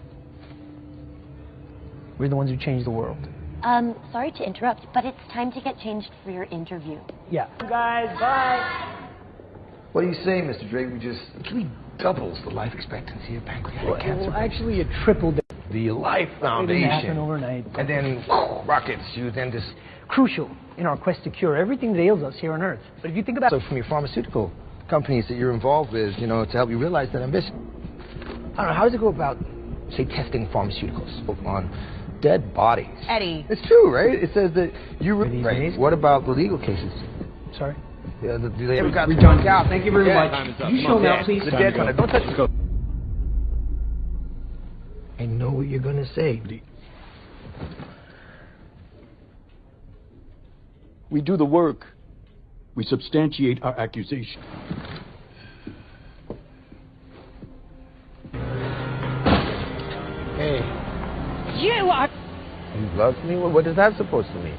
Speaker 1: we're the ones who change the world.
Speaker 2: Um, sorry to interrupt, but it's time to get changed for your interview.
Speaker 1: Yeah.
Speaker 2: Guys, bye.
Speaker 6: What do you say, Mr. Drake? We just we doubles the life expectancy of pancreatic
Speaker 1: Well,
Speaker 6: cancer.
Speaker 1: well, actually, it tripled.
Speaker 6: the Life
Speaker 1: It
Speaker 6: Foundation.
Speaker 1: didn't happen overnight.
Speaker 6: And then rockets. You then just
Speaker 1: Crucial in our quest to cure everything that ails us here on Earth. But if you think about
Speaker 6: so from your pharmaceutical companies that you're involved with, you know, to help you realize that ambition. I don't know. How does it go about, say, testing pharmaceuticals on dead bodies?
Speaker 5: Eddie.
Speaker 6: It's true, right? It says that you. Re- right. What about the legal cases?
Speaker 1: Sorry.
Speaker 6: Yeah, the, do they ever got
Speaker 1: we
Speaker 6: to
Speaker 1: done.
Speaker 6: work out?
Speaker 1: Thank you very
Speaker 6: Yeah,
Speaker 1: much.
Speaker 6: time is up.
Speaker 1: You show
Speaker 6: on.
Speaker 1: now,
Speaker 6: Yeah,
Speaker 1: please.
Speaker 6: The dead
Speaker 1: to
Speaker 6: one. Don't touch it. I know what you're gonna say.
Speaker 9: We do the work. We substantiate our accusation.
Speaker 6: Hey,
Speaker 27: You are.
Speaker 6: you love me? What, what is that supposed to mean?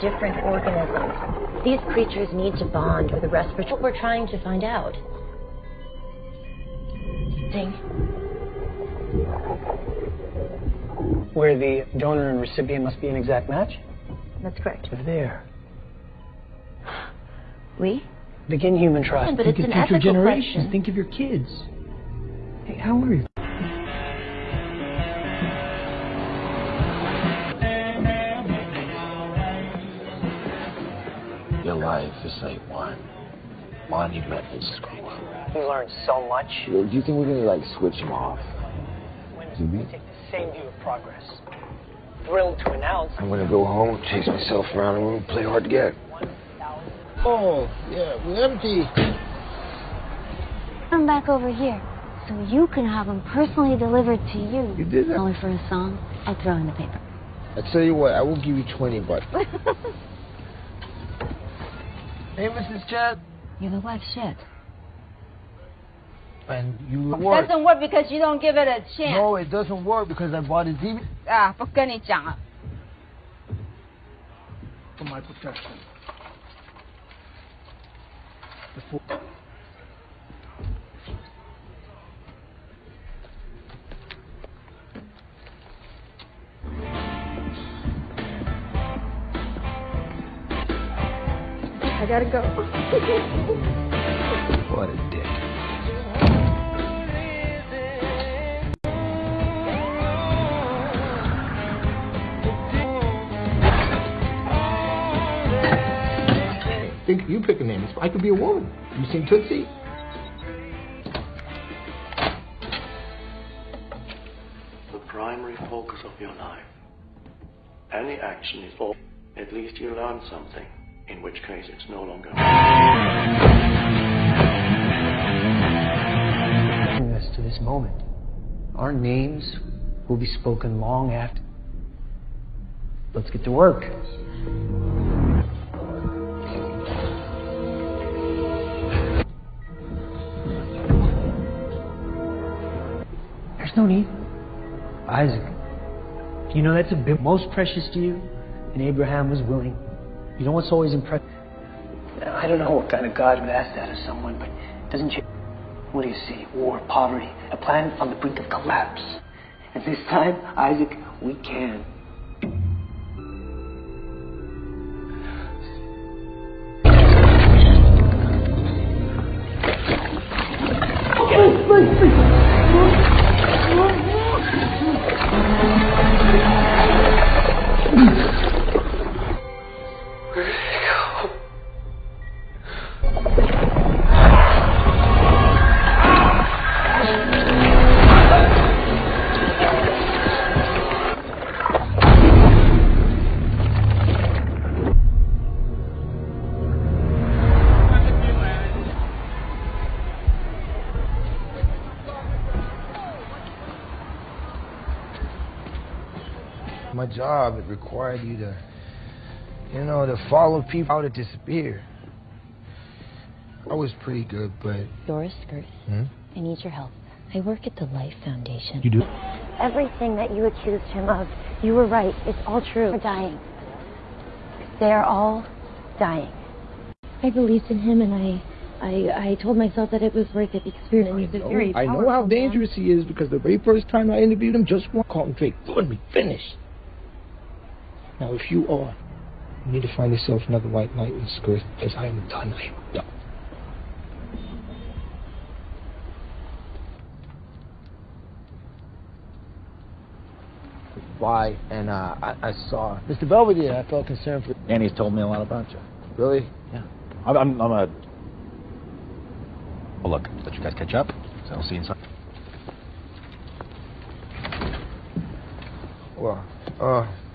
Speaker 2: Different organisms. These creatures need to bond with the respiratory. What we're trying to find out. Ding.
Speaker 1: Where the donor and recipient must be an exact match?
Speaker 2: That's correct.
Speaker 1: They're there.
Speaker 2: We?
Speaker 1: Begin human trust.
Speaker 2: But
Speaker 1: Think
Speaker 2: it's
Speaker 1: of
Speaker 2: an
Speaker 1: future
Speaker 2: ethical
Speaker 1: generations.
Speaker 2: question.
Speaker 1: Think of your kids. Hey, how are you?
Speaker 10: Life is like one monumental screw up.
Speaker 1: You learned so much.
Speaker 6: Do you think we're gonna like switch him off? Do we?
Speaker 1: Take the same view of progress. Thrilled to announce.
Speaker 6: I'm gonna go home, chase myself around the room, play hard to get.
Speaker 26: Oh, yeah, we're empty.
Speaker 2: Come back over here so you can have them personally delivered to you.
Speaker 6: You did that?
Speaker 2: Only for a song, I'll throw in the paper.
Speaker 6: I tell you what, I will give you 20 bucks. *laughs*
Speaker 26: Hey, Mrs. Chen.
Speaker 31: You look like shit.
Speaker 26: And you reward.
Speaker 29: Doesn't work because you don't give it a chance.
Speaker 26: No, it doesn't work because I bought a DVD.
Speaker 29: 啊，不跟你讲了。
Speaker 26: For ah, my protection. Before.
Speaker 29: I gotta go. *laughs*
Speaker 6: What a dick. *laughs*
Speaker 26: Think you pick a name. I could be a woman. You seen Tootsie?
Speaker 13: The primary focus of your life. Any action is all. At least you learn something, in which case it's no longer.
Speaker 1: Us to this moment. Our names will be spoken long after. Let's get to work. There's no need. Isaac, you know that's a bit most precious to you, and Abraham was willing. You know what's always impressive? I don't know what kind of God would ask that of someone, but doesn't you? What do you see? War, poverty, a planet on the brink of collapse. And this time, Isaac, we can.
Speaker 6: Job, it required you to, you know, to follow people how to disappear. I was pretty good, but.
Speaker 2: Dora Skirth,
Speaker 6: Hmm?
Speaker 2: I need your help. I work at the Life Foundation.
Speaker 6: You do?
Speaker 2: Everything that you accused him of, you were right. It's all true. They're dying. They are all dying. I believed in him, and I, I, I told myself that it was worth it. The experience is very
Speaker 26: I know
Speaker 2: powerful,
Speaker 26: how
Speaker 2: man.
Speaker 26: dangerous he is because the very first time I interviewed him, just one called him Drake. Let me finish. Now, if you are, you need to find yourself another white knight in Skirth, because I am done. I am done. Why? And uh, I, I saw Mr. Belvedere. I felt concerned for.
Speaker 25: Annie's told me a lot about you.
Speaker 6: Really?
Speaker 25: Yeah. I'm, I'm, I'm a. Well, look, let you guys catch up. So I'll see you inside.
Speaker 6: Well, uh.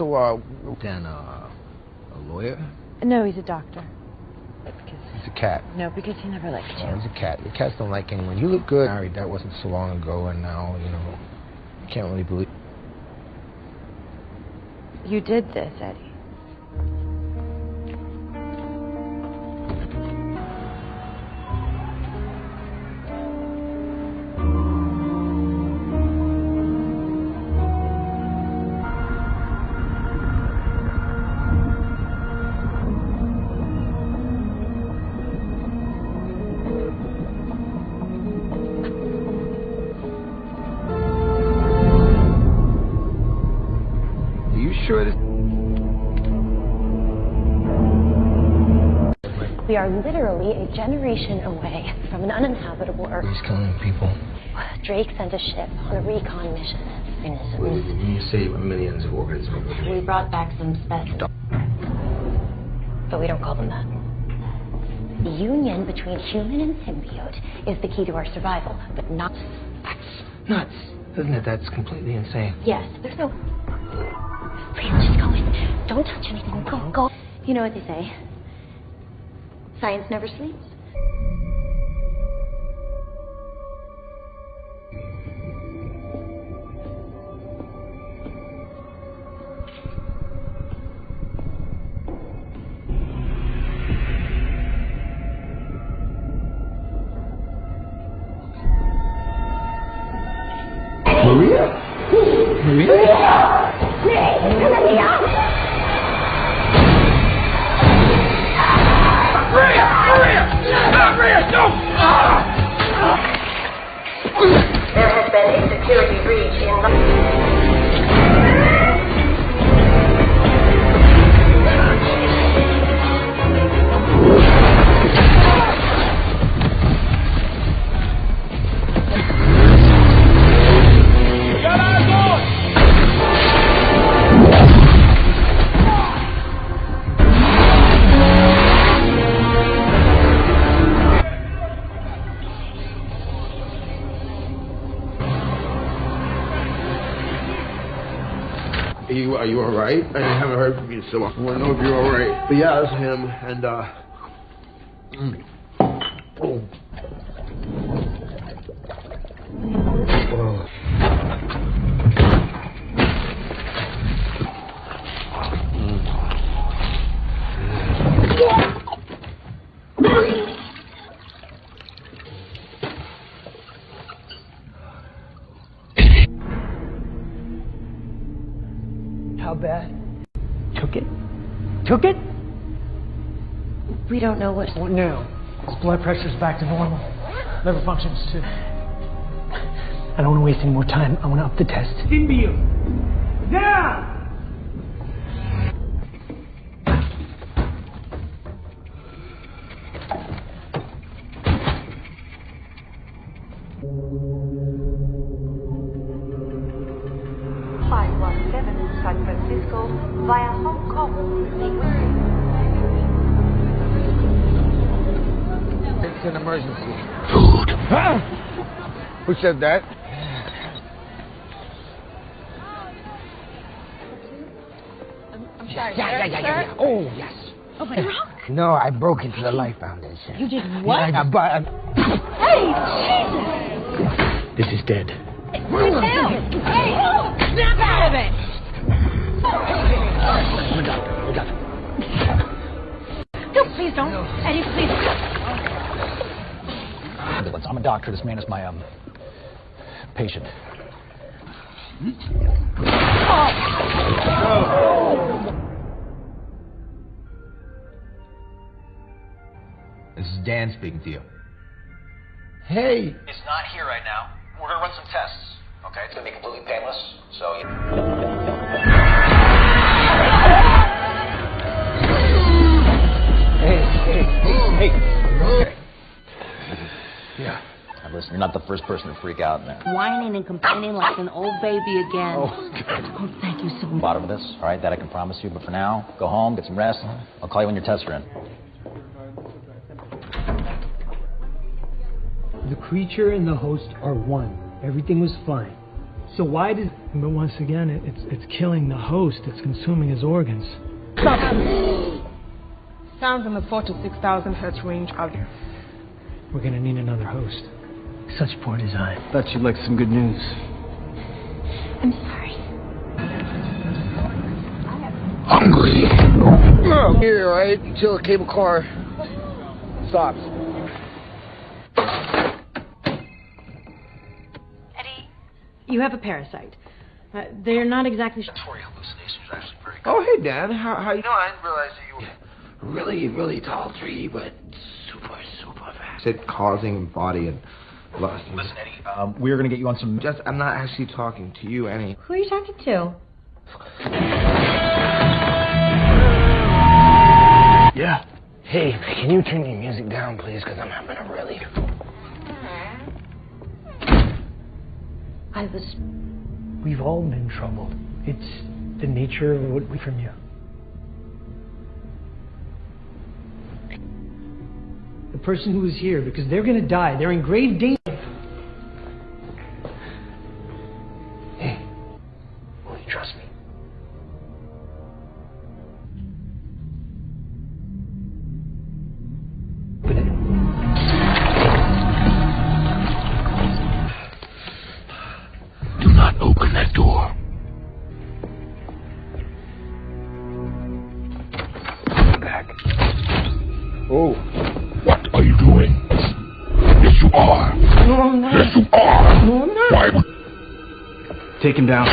Speaker 6: So, uh. Then, uh. A lawyer?
Speaker 31: No, he's a doctor.
Speaker 6: He's a cat.
Speaker 31: No, because he never liked
Speaker 6: Oh,
Speaker 31: you.
Speaker 6: he's a cat. The cats don't like anyone. You look good. Married, that wasn't so long ago, and now, you know. You can't really believe.
Speaker 31: You did this, Eddie.
Speaker 2: Literally a generation away from an uninhabitable Earth.
Speaker 6: He's killing people.
Speaker 2: Drake sent a ship on a recon mission.
Speaker 6: When
Speaker 2: Organisms.
Speaker 6: you say millions of organisms.
Speaker 2: We brought back some specimens. But we don't call them that. The union between human and symbiote is the key to our survival, but not.
Speaker 6: Nuts. Isn't it? That's completely insane.
Speaker 2: Yes, there's no. Please, just go in. Don't touch anything. Go, go. You know what they say. Science never sleeps.
Speaker 6: You, are you alright? I haven't heard from you, so long. I want to know if you're alright. But yeah, that's him, and uh. mm. Oh.
Speaker 2: We don't know what.
Speaker 1: What now? His blood pressure's back to normal. Liver functions too. I don't want to waste any more time. I want to up the test.
Speaker 10: Symbiote! Down!
Speaker 32: Who said that?
Speaker 25: I'm sorry.
Speaker 6: Yeah, yeah, yeah, yeah, yeah. Oh, yes.
Speaker 25: Oh, my God. *laughs*
Speaker 6: No, I broke into the Life Foundation.
Speaker 25: You did what?
Speaker 6: I, I, but, I,
Speaker 25: Hey, Jesus!
Speaker 6: this is dead.
Speaker 25: Sit down! Hey, snap out of it!
Speaker 6: We got it. We got it.
Speaker 25: No, please don't. Eddie, please.
Speaker 14: I'm a doctor. This man is my um patient.
Speaker 32: This is Dan speaking to you.
Speaker 6: Hey.
Speaker 14: It's not here right now. We're gonna run some tests. Okay, it's gonna be completely painless. So you.
Speaker 32: Hey, hey, hey, hey.
Speaker 14: Yeah. Now listen, you're not the first person to freak out in there.
Speaker 19: Whining and complaining like an old baby again.
Speaker 14: Oh,
Speaker 19: Oh, thank you so much.
Speaker 14: Bottom of this, all right? That I can promise you. But for now, go home, get some rest. I'll call you when your tests are in.
Speaker 1: The creature and the host are one. Everything was fine. So why did? But once again, it, it's it's killing the host. It's consuming his organs.
Speaker 20: Sounds in the 4 to 6,000 hertz range out there.
Speaker 1: We're gonna need another host. Such poor design.
Speaker 21: Thought you'd like some good news.
Speaker 2: I'm sorry.
Speaker 6: Hungry. Here, right? Until the cable car stops.
Speaker 5: Eddie, you have a parasite. Uh, they're not exactly.
Speaker 6: Oh, hey, Dan. How, how you doing? I didn't realize that you were really, really tall tree, but super, super fast. Said causing body and lust.
Speaker 14: Listen, Eddie, um, we're gonna get you on some.
Speaker 6: Just, I'm not actually talking to you, Annie.
Speaker 5: Who are you talking to?
Speaker 6: Yeah. Hey, can you turn your music down, please? Because I'm having a really.
Speaker 1: I was. We've all been troubled. It's the nature of what we from you. The person who is here, because they're going to die. They're in grave danger.
Speaker 8: Down.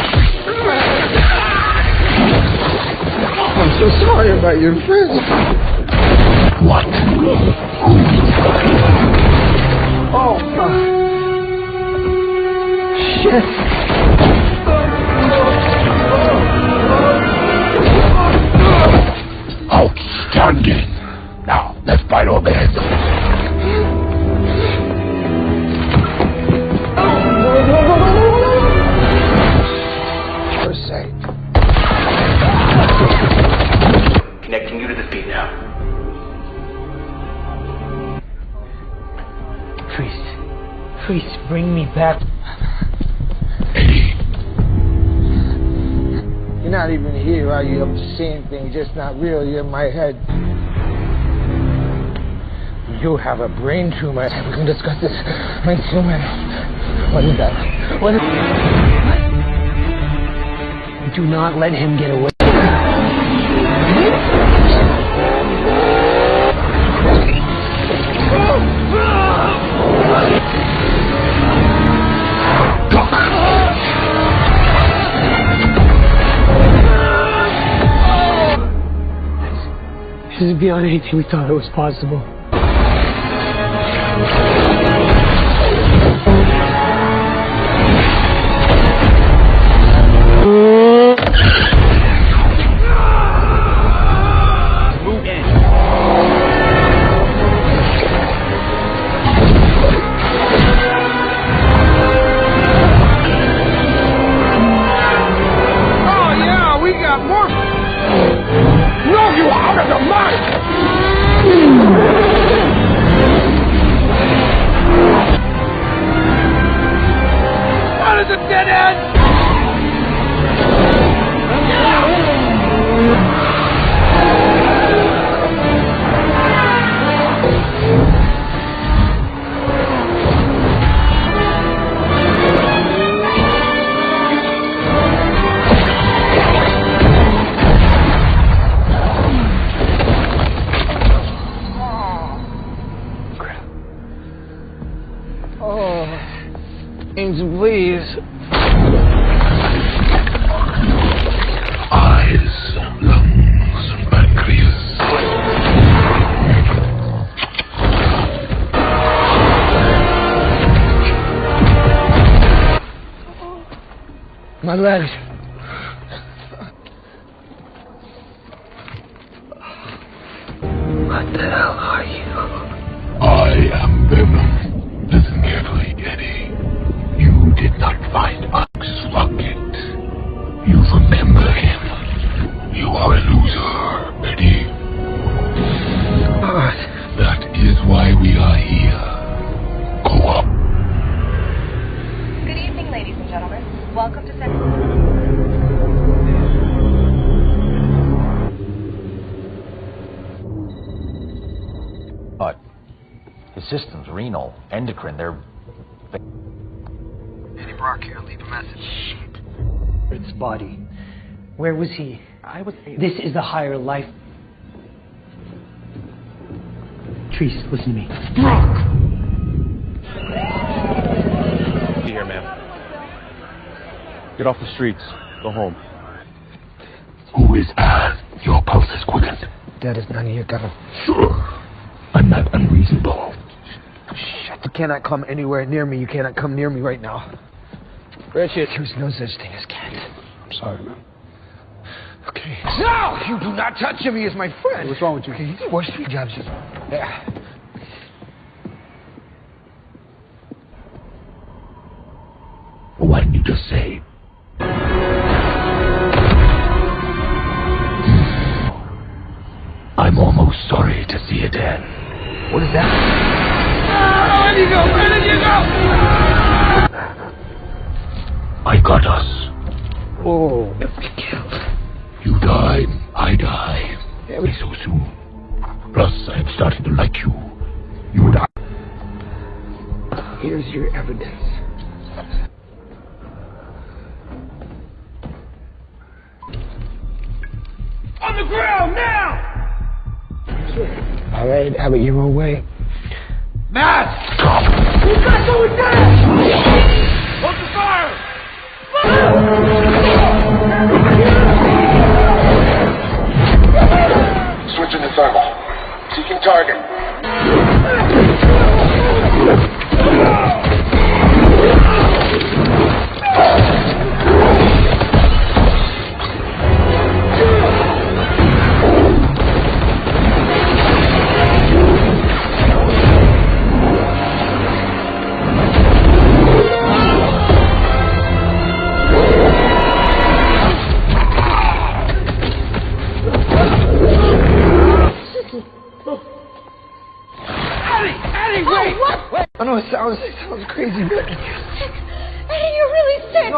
Speaker 8: I'm so sorry about your friends.
Speaker 6: Are you? I'm seeing things, just not real. You're in my head. You have a brain tumor. We can discuss this. Brain tumor. What is that? What is...
Speaker 1: Do not let him get away. Beyond anything we thought it was possible.
Speaker 22: What
Speaker 6: the hell are you?
Speaker 10: I am Venom. Listen carefully, Eddie. You did not find Ox Rocket. You remember
Speaker 25: renal, endocrine, they're.
Speaker 8: Eddie Brock here. Leave a message. Shit.
Speaker 1: Its body. Where was he? I was. This is the higher life. Treece, listen to me. Brock!
Speaker 33: Be here, ma'am. Get off the streets. Go home.
Speaker 10: Who is Al? Your pulse is quickened.
Speaker 6: That is none of your government.
Speaker 10: Sure. I'm not unreasonable.
Speaker 6: Shit, you cannot come anywhere near me. You cannot come near me right now. Richard, there's no such thing as cats.
Speaker 9: I'm sorry, man.
Speaker 6: Okay.
Speaker 8: No!
Speaker 6: You do not touch him. He is my friend.
Speaker 8: What's wrong with you?
Speaker 6: Okay, you did worse three jobs just. Yeah.
Speaker 10: What did you just say? I'm almost sorry to see it end.
Speaker 6: What is that?
Speaker 22: Where did you go? Where did you go?
Speaker 10: I got us.
Speaker 6: Oh.
Speaker 10: You die, I die. Every so soon. Plus, I am starting to like you. You and I.
Speaker 6: Here's your evidence.
Speaker 22: On the ground now!
Speaker 6: All right, have it your own way.
Speaker 22: Matt! You got going down! Hold the fire!
Speaker 10: Switching to thermal. Seeking target.
Speaker 6: It sounds crazy, but
Speaker 27: Eddie, you're really sick.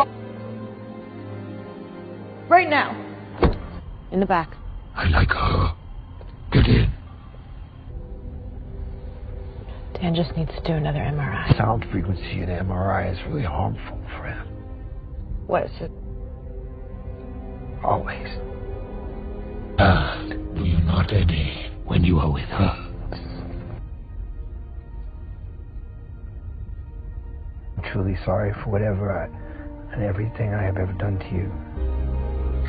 Speaker 31: Right now. In the back.
Speaker 10: I like her. Get in.
Speaker 31: Dan just needs to do another MRI.
Speaker 6: sound frequency in MRI is really harmful for him.
Speaker 31: What is it?
Speaker 6: Always.
Speaker 10: And do you not, Eddie, when you are with her?
Speaker 6: Truly sorry for whatever I and everything I have ever done to you.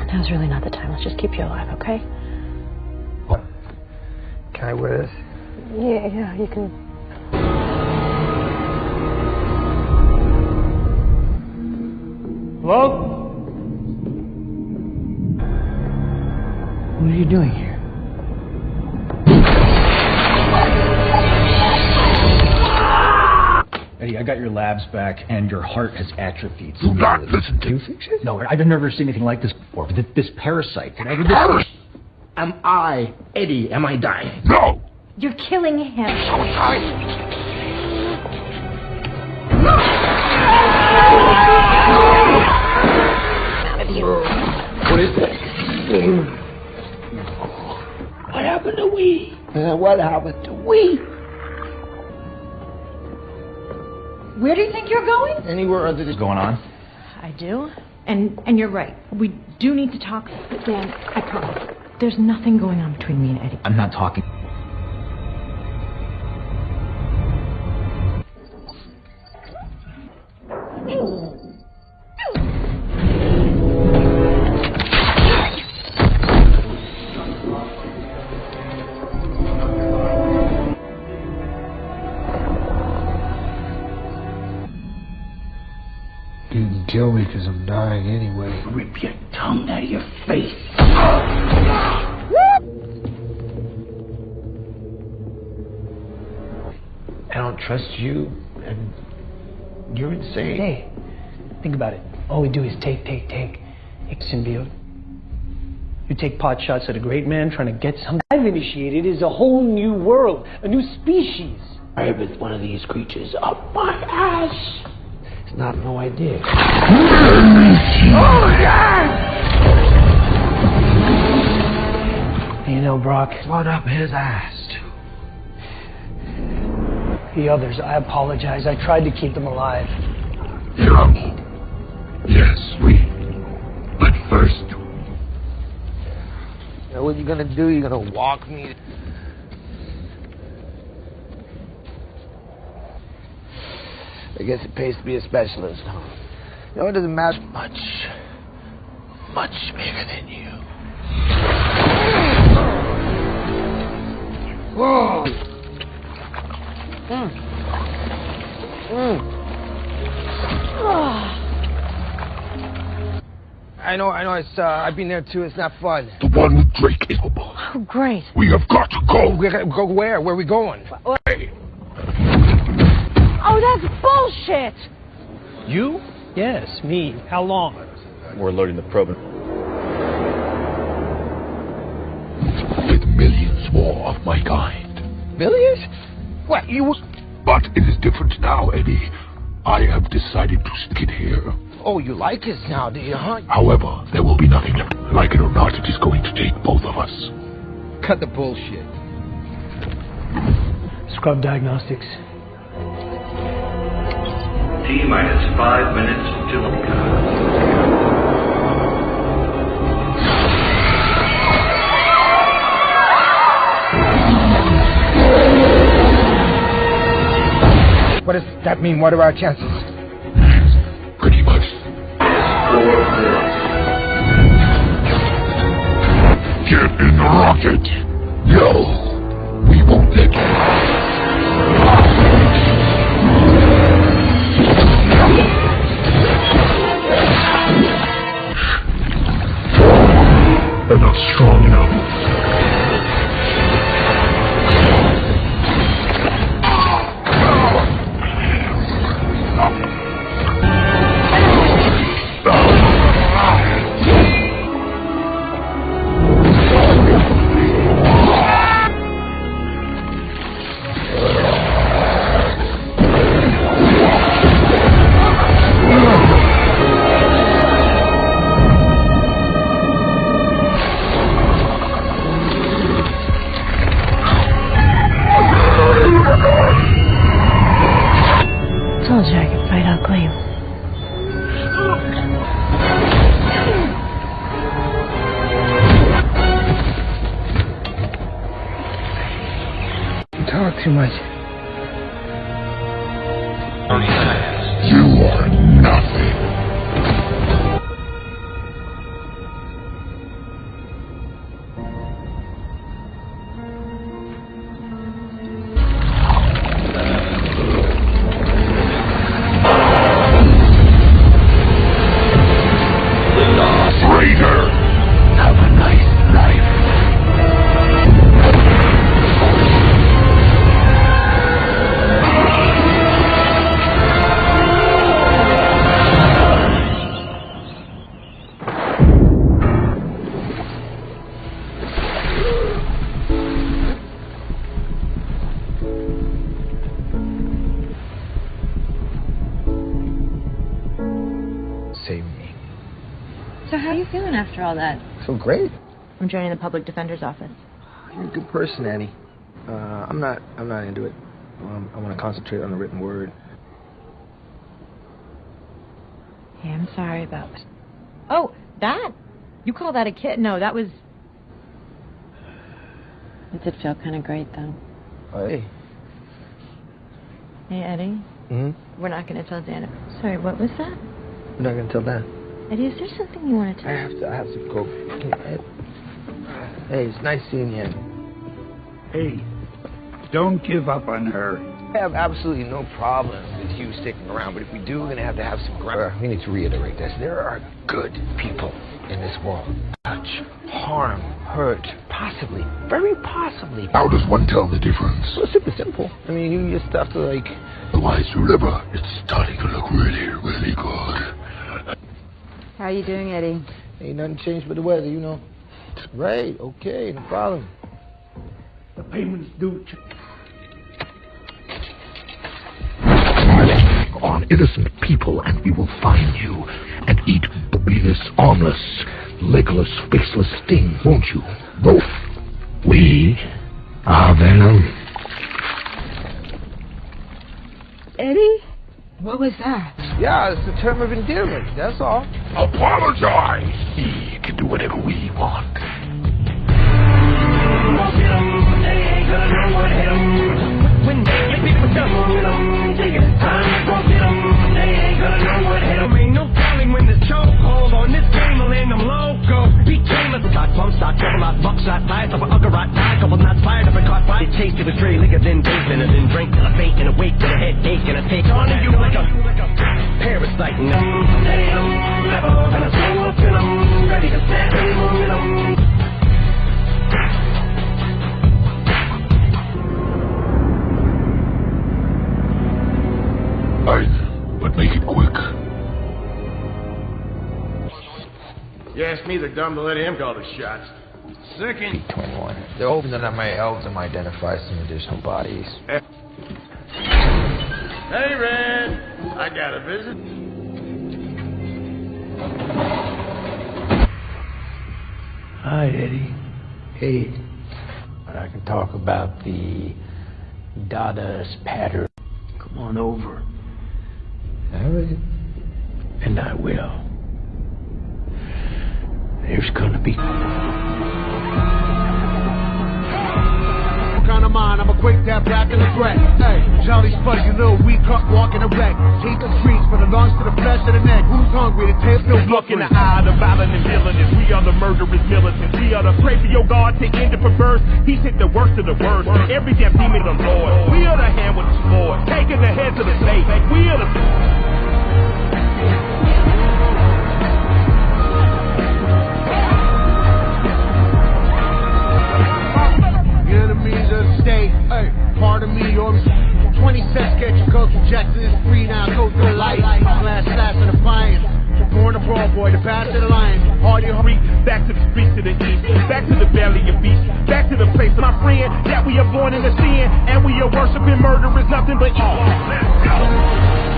Speaker 31: Now's really not the time. Let's just keep you alive, okay? What?
Speaker 6: Can I wear this?
Speaker 31: Yeah, yeah, you can.
Speaker 1: Hello? What are you doing here?
Speaker 34: Eddie, I got your labs back, and your heart has atrophied.
Speaker 10: Do not listen to me.
Speaker 34: No, I've never seen anything like this before. But this, this parasite, whatever this
Speaker 10: Paras-
Speaker 34: Am I, Eddie, am I dying?
Speaker 10: No!
Speaker 27: You're killing him.
Speaker 34: What is this?
Speaker 6: What happened to we? Uh, what happened to we?
Speaker 27: Where do you think you're going?
Speaker 6: Anywhere other than
Speaker 34: going on?
Speaker 5: I do. And and you're right. We do need to talk. But Dan, I promise. There's nothing going on between me and Eddie.
Speaker 34: I'm not talking.
Speaker 6: Kill me because I'm dying anyway.
Speaker 10: Rip your tongue out of your face.
Speaker 6: I don't trust you, and you're insane.
Speaker 1: Hey, think about it. All we do is take, take, take. It's symbiote. You take pot shots at a great man trying to get something. I've initiated is a whole new world, a new species.
Speaker 6: I have with one of these creatures up my ass. It's not no idea.
Speaker 22: Oh, yeah!
Speaker 1: You know, Brock,
Speaker 6: what up his ass.
Speaker 1: the others, I apologize. I tried to keep them alive.
Speaker 10: Yeah. Yes, we. But first,
Speaker 6: You know what you gonna do? You're gonna walk me. I guess it pays to be a specialist. huh? You know, it doesn't matter much. Much bigger than you. Whoa! Mm. Mm. I know, I know. It's uh, I've been there too. It's not fun.
Speaker 10: The one with Drake is capable.
Speaker 5: Oh, great.
Speaker 10: We have got to go.
Speaker 6: We gotta go where? Where are we going?
Speaker 5: Oh, that's bullshit!
Speaker 1: You? Yes, me. How long?
Speaker 33: We're loading the probe.
Speaker 10: With millions more of my kind.
Speaker 6: Millions? What you?
Speaker 10: But it is different now, Eddie. I have decided to stick it here.
Speaker 6: Oh, you like us now, do you, huh?
Speaker 10: However, there will be nothing left. Like it or not, it is going to take both of us.
Speaker 6: Cut the bullshit.
Speaker 1: Scrub diagnostics.
Speaker 33: T minus five minutes to
Speaker 6: What does that mean? What are our chances?
Speaker 10: Pretty much. Get in the rocket. No, we won't let you.
Speaker 5: All that?
Speaker 6: So great.
Speaker 5: I'm joining the public defender's office.
Speaker 6: You're a good person, Annie. Uh, I'm not. I'm not into it. Um, I want to concentrate on the written word.
Speaker 5: Hey, I'm sorry about. Oh, that? You call that a kid? No, that was.
Speaker 31: It did feel kind of great, though.
Speaker 6: Hey.
Speaker 5: Hey, Eddie.
Speaker 6: hmm
Speaker 5: We're not going to tell Dana. Sorry, what was that?
Speaker 6: We're not gonna tell Dan.
Speaker 5: Eddie, is there something you want to tell I
Speaker 6: have to. I have to go. Hey, it's nice seeing you.
Speaker 9: Hey, don't give up on her.
Speaker 6: I have absolutely no problem with you sticking around, but if we do, we're gonna have to have some ground. Uh, we need to reiterate this. There are good people in this world. Touch, harm, hurt, possibly, very possibly.
Speaker 10: How does one tell the difference?
Speaker 6: So it's super simple. I mean, you just have to like.
Speaker 10: The Otherwise, remember, it's starting to look really, really good.
Speaker 35: How are you doing, Eddie?
Speaker 6: Ain't nothing changed but the weather, you know. Right, okay, no problem.
Speaker 9: The payment's due.
Speaker 10: on innocent people, and we will find you and eat this armless, legless, faceless thing, won't you? Both. We are Venom.
Speaker 35: Eddie? What was that?
Speaker 6: Yeah, it's a term of endearment, that's all.
Speaker 10: Apologize. He can do whatever we want.
Speaker 7: When they get me with them, take it time, shot, Camelot, buckshot, tired of an uggerot, died, couple knots fired up and caught fire. It chased, it was liquor, then dazed, and then drank till I faint and awake with a headache and a take on you like a parasite. And I'm level, and I'm so up, and I'm ready to snap, and I'm but make it quick.
Speaker 26: You asked me, they're dumb to let him call the shots. Second.
Speaker 6: 21. They're hoping that I might help them identify some additional bodies.
Speaker 26: Hey, Red. I got a visit.
Speaker 1: Hi, Eddie. Hey. But I can talk about the Dada's pattern. Come on over.
Speaker 6: I will.
Speaker 1: And I will. There's gonna be.
Speaker 26: What kind of mind? I'm a quick tap back in the threat. Hey, Jolly Spudgy, little weak cut walking a wreck. Take the streets from the lungs to the flesh of the neck. Who's hungry? The tail still
Speaker 7: Look in the eye of the violent and villainous. We are the murderous militants. We are the pray for your God to end it perverse. He took the worst of the worst. Every damn demon of the Lord. We are the hand with the sword. Taking the heads of the state. We are the.
Speaker 26: Enemies of the state. Hey, pardon me, or 20 cents get your coke injected. It's free now, go to the light. Glass slash and appliance. Born a broad boy, the path of the lion.
Speaker 7: Hardy hurry, back to the streets of the east, back to the valley of beasts, back to the place of my friend that we are born in the sin, and we are worshiping murder is nothing but evil. Let's go.